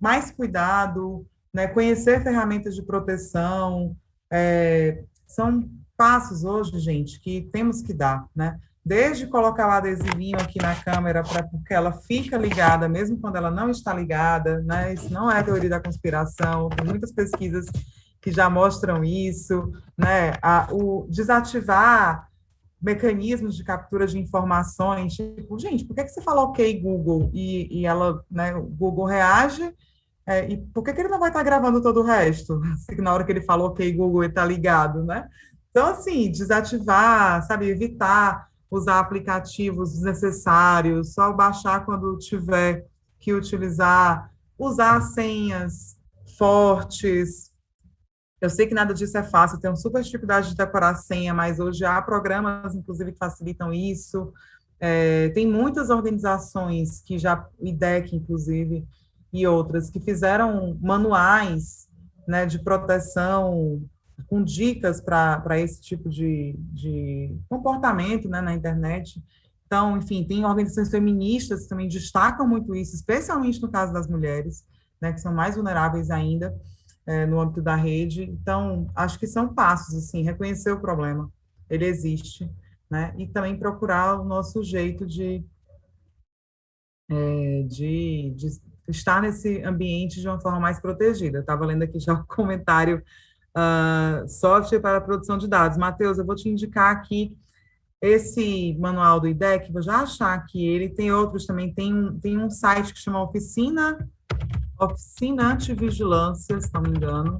S2: mais cuidado, né, conhecer ferramentas de proteção, é, são passos hoje, gente, que temos que dar, né? Desde colocar o adesivinho aqui na câmera para porque ela fica ligada, mesmo quando ela não está ligada, né? Isso não é teoria da conspiração, tem muitas pesquisas que já mostram isso, né? A, o desativar mecanismos de captura de informações, tipo, gente, por que, que você fala ok Google e, e ela, né, o Google reage, é, e por que, que ele não vai estar gravando todo o resto? Assim, na hora que ele falou ok Google, ele está ligado, né? Então, assim, desativar, sabe, evitar usar aplicativos desnecessários, só baixar quando tiver que utilizar, usar senhas fortes, eu sei que nada disso é fácil, tenho super dificuldade de decorar senha, mas hoje há programas, inclusive, que facilitam isso. É, tem muitas organizações que já, IDEC, inclusive, e outras, que fizeram manuais né, de proteção com dicas para esse tipo de, de comportamento né, na internet. Então, enfim, tem organizações feministas que também destacam muito isso, especialmente no caso das mulheres, né, que são mais vulneráveis ainda é, no âmbito da rede. Então, acho que são passos, assim, reconhecer o problema, ele existe, né? E também procurar o nosso jeito de, é, de, de estar nesse ambiente de uma forma mais protegida. Estava lendo aqui já o comentário uh, software para produção de dados. Matheus, eu vou te indicar aqui esse manual do IDEC, vou já achar que ele tem outros também, tem um, tem um site que chama Oficina Oficina Antivigilância, se não me engano,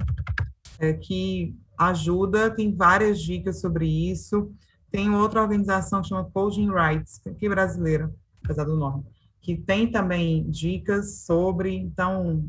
S2: é, que ajuda, tem várias dicas sobre isso. Tem outra organização que chama Coding Rights, é brasileira, apesar do nome, que tem também dicas sobre, então,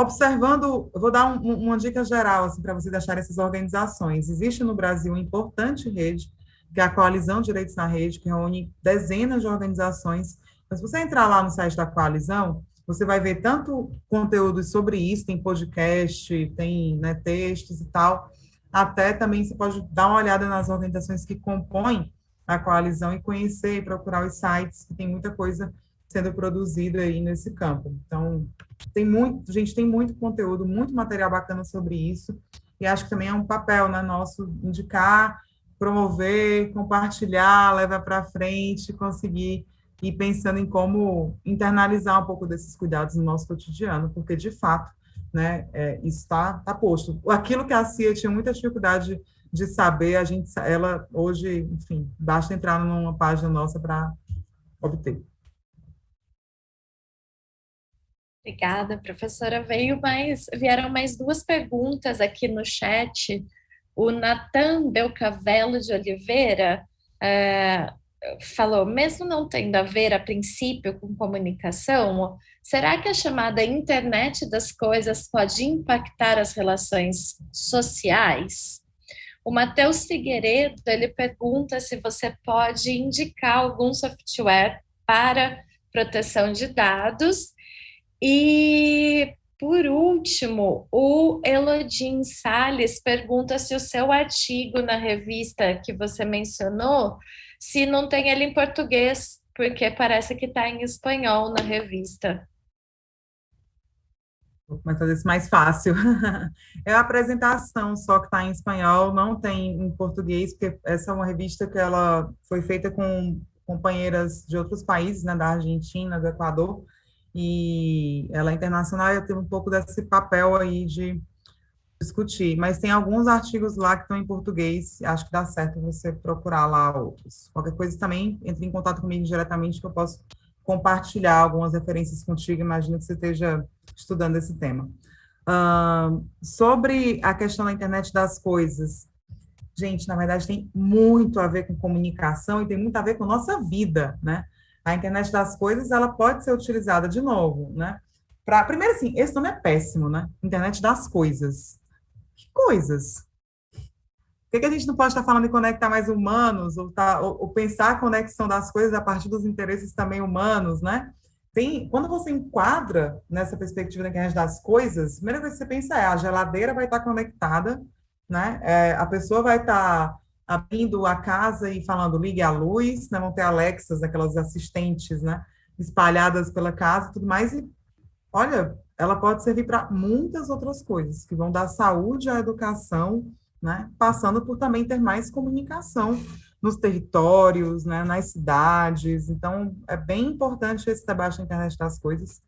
S2: observando, vou dar um, uma dica geral, assim, para vocês acharem essas organizações. Existe no Brasil uma importante rede, que é a Coalizão Direitos na Rede, que reúne dezenas de organizações Mas se você entrar lá no site da coalizão, você vai ver tanto conteúdos sobre isso, tem podcast, tem né, textos e tal, até também você pode dar uma olhada nas organizações que compõem a coalizão e conhecer e procurar os sites, que tem muita coisa sendo produzida aí nesse campo. Então, tem muito, gente, tem muito conteúdo, muito material bacana sobre isso, e acho que também é um papel né, nosso indicar, promover, compartilhar, levar para frente, conseguir ir pensando em como internalizar um pouco desses cuidados no nosso cotidiano, porque, de fato, né, é, isso está tá posto. Aquilo que a CIA tinha muita dificuldade de saber, a gente, ela hoje, enfim, basta entrar numa página nossa para obter.
S1: Obrigada, professora. Veio mais, vieram mais duas perguntas aqui no chat. O Natan Belcavelo de Oliveira é, falou, mesmo não tendo a ver a princípio com comunicação, será que a chamada internet das coisas pode impactar as relações sociais? O Matheus Figueiredo, ele pergunta se você pode indicar algum software para proteção de dados. E, por último, o Elodin Salles pergunta se o seu artigo na revista que você mencionou se não tem ele em português, porque parece que está em espanhol na revista.
S2: Vou começar desse mais fácil. É a apresentação só que está em espanhol, não tem em português, porque essa é uma revista que ela foi feita com companheiras de outros países, né, da Argentina, do Equador, e ela é internacional e tem um pouco desse papel aí de discutir, mas tem alguns artigos lá que estão em português, acho que dá certo você procurar lá outros. Qualquer coisa também, entre em contato comigo diretamente, que eu posso compartilhar algumas referências contigo, imagino que você esteja estudando esse tema. Uh, sobre a questão da internet das coisas, gente, na verdade tem muito a ver com comunicação e tem muito a ver com nossa vida, né? A internet das coisas, ela pode ser utilizada de novo, né? Pra, primeiro assim, esse nome é péssimo, né? Internet das coisas coisas. Por que, que a gente não pode estar falando de conectar mais humanos, ou, tá, ou, ou, pensar a conexão das coisas a partir dos interesses também humanos, né? Tem, quando você enquadra nessa perspectiva da internet das coisas, a primeira coisa que você pensa é a geladeira vai estar conectada, né? É, a pessoa vai estar abrindo a casa e falando ligue a luz, né? vão ter Alexas, aquelas assistentes, né? espalhadas pela casa e tudo mais, e olha, ela pode servir para muitas outras coisas, que vão dar saúde à educação, né, passando por também ter mais comunicação nos territórios, né, nas cidades. Então, é bem importante esse debate na internet das coisas,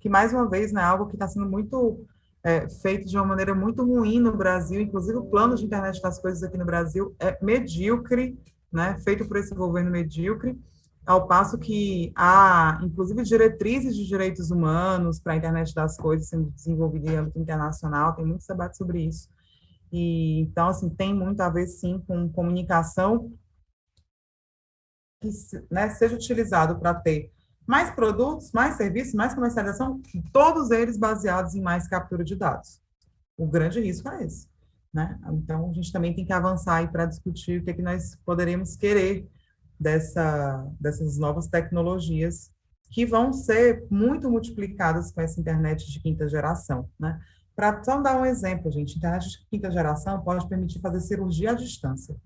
S2: que, mais uma vez, né, é algo que está sendo muito é, feito de uma maneira muito ruim no Brasil, inclusive o plano de internet das coisas aqui no Brasil é medíocre, né, feito por esse governo medíocre, ao passo que há, inclusive, diretrizes de direitos humanos para a internet das coisas sendo desenvolvida em âmbito internacional, tem muitos debates sobre isso. E, então, assim, tem muito a ver, sim, com comunicação que né, seja utilizado para ter mais produtos, mais serviços, mais comercialização, todos eles baseados em mais captura de dados. O grande risco é esse. Né? Então, a gente também tem que avançar para discutir o que, é que nós poderíamos querer dessa, dessas novas tecnologias que vão ser muito multiplicadas com essa internet de quinta geração, né? Para só dar um exemplo, gente, internet de quinta geração pode permitir fazer cirurgia à distância.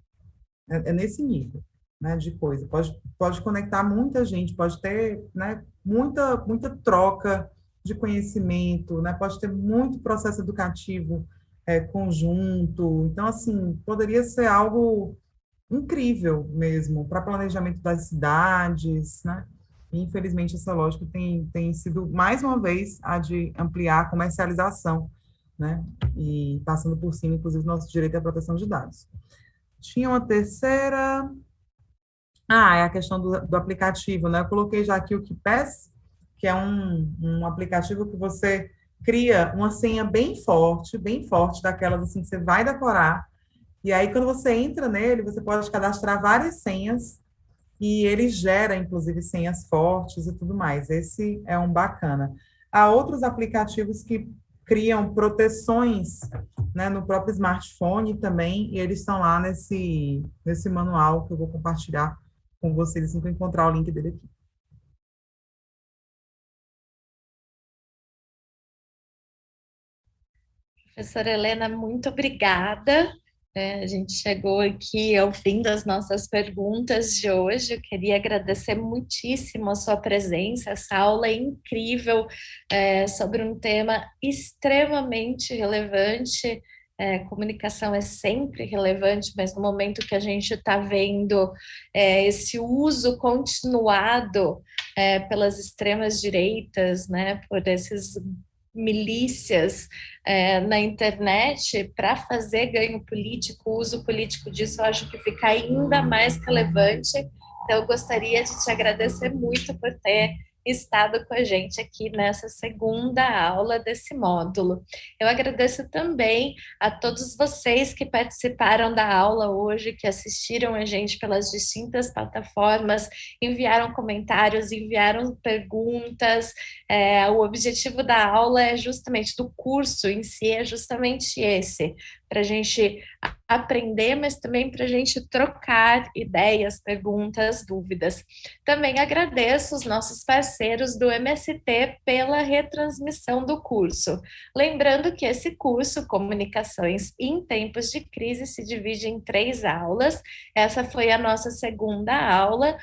S2: É, é nesse nível, né, de coisa. Pode, pode conectar muita gente, pode ter, né, muita, muita troca de conhecimento, né, pode ter muito processo educativo é, conjunto. Então, assim, poderia ser algo incrível mesmo para planejamento das cidades, né? Infelizmente, essa lógica tem, tem sido, mais uma vez, a de ampliar a comercialização, né? E passando por cima, inclusive, nosso direito à proteção de dados. Tinha uma terceira... Ah, é a questão do, do aplicativo, né? Eu coloquei já aqui o KeePass, que é um, um aplicativo que você cria uma senha bem forte, bem forte, daquelas assim que você vai decorar, e aí, quando você entra nele, você pode cadastrar várias senhas e ele gera, inclusive, senhas fortes e tudo mais. Esse é um bacana. Há outros aplicativos que criam proteções né, no próprio smartphone também, e eles estão lá nesse, nesse manual que eu vou compartilhar com vocês assim que eu encontrar o link dele aqui.
S1: Professora Helena, muito obrigada. É, a gente chegou aqui ao fim das nossas perguntas de hoje. Eu queria agradecer muitíssimo a sua presença, essa aula é incrível é, sobre um tema extremamente relevante é, comunicação é sempre relevante, mas no momento que a gente está vendo é, esse uso continuado é, pelas extremas direitas, né, por esses milícias é, na internet para fazer ganho político, uso político disso, eu acho que fica ainda mais relevante. Então, eu gostaria de te agradecer muito por ter estado com a gente aqui nessa segunda aula desse módulo. Eu agradeço também a todos vocês que participaram da aula hoje, que assistiram a gente pelas distintas plataformas, enviaram comentários, enviaram perguntas. É, o objetivo da aula é justamente do curso em si, é justamente esse, para a gente aprender, mas também para a gente trocar ideias, perguntas, dúvidas. Também agradeço os nossos parceiros do MST pela retransmissão do curso. Lembrando que esse curso, Comunicações em Tempos de Crise, se divide em três aulas. Essa foi a nossa segunda aula,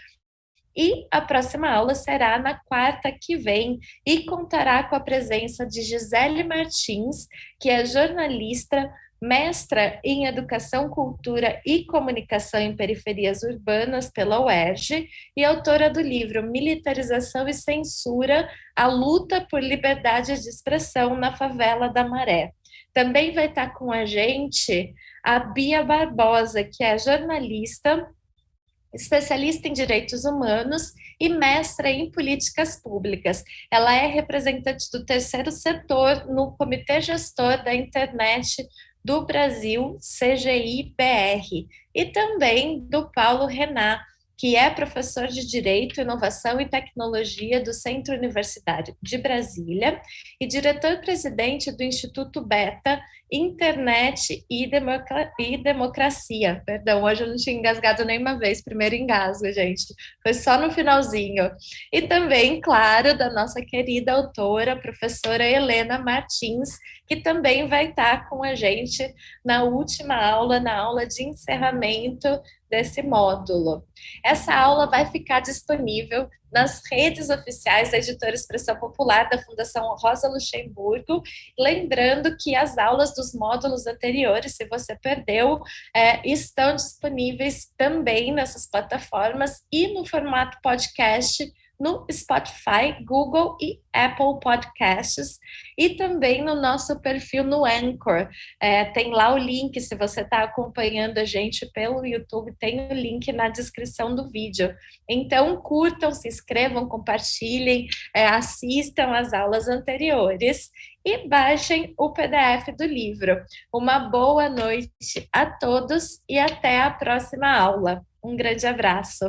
S1: e a próxima aula será na quarta que vem e contará com a presença de Gisele Martins, que é jornalista, mestra em Educação, Cultura e Comunicação em Periferias Urbanas pela UERJ e autora do livro Militarização e Censura, a luta por liberdade de expressão na favela da Maré. Também vai estar com a gente a Bia Barbosa, que é jornalista, especialista em direitos humanos e mestra em políticas públicas. Ela é representante do terceiro setor no Comitê Gestor da Internet do Brasil CGI-BR e também do Paulo Renat, que é professor de Direito, Inovação e Tecnologia do Centro Universitário de Brasília e diretor-presidente do Instituto Beta Internet e, Democra e, Democracia. Perdão, hoje eu não tinha engasgado nenhuma vez, primeiro engasgo, gente. Foi só no finalzinho. E também, claro, da nossa querida autora, professora Helena Martins, que também vai estar com a gente na última aula, na aula de encerramento desse módulo. Essa aula vai ficar disponível nas redes oficiais da Editora Expressão Popular da Fundação Rosa Luxemburgo. Lembrando que as aulas dos módulos anteriores, se você perdeu, é, estão disponíveis também nessas plataformas e no formato podcast no Spotify, Google e Apple Podcasts e também no nosso perfil no Anchor. É, tem lá o link, se você está acompanhando a gente pelo YouTube, tem o link na descrição do vídeo. Então, curtam, se inscrevam, compartilhem, é, assistam às aulas anteriores e baixem o PDF do livro. Uma boa noite a todos e até a próxima aula. Um grande abraço.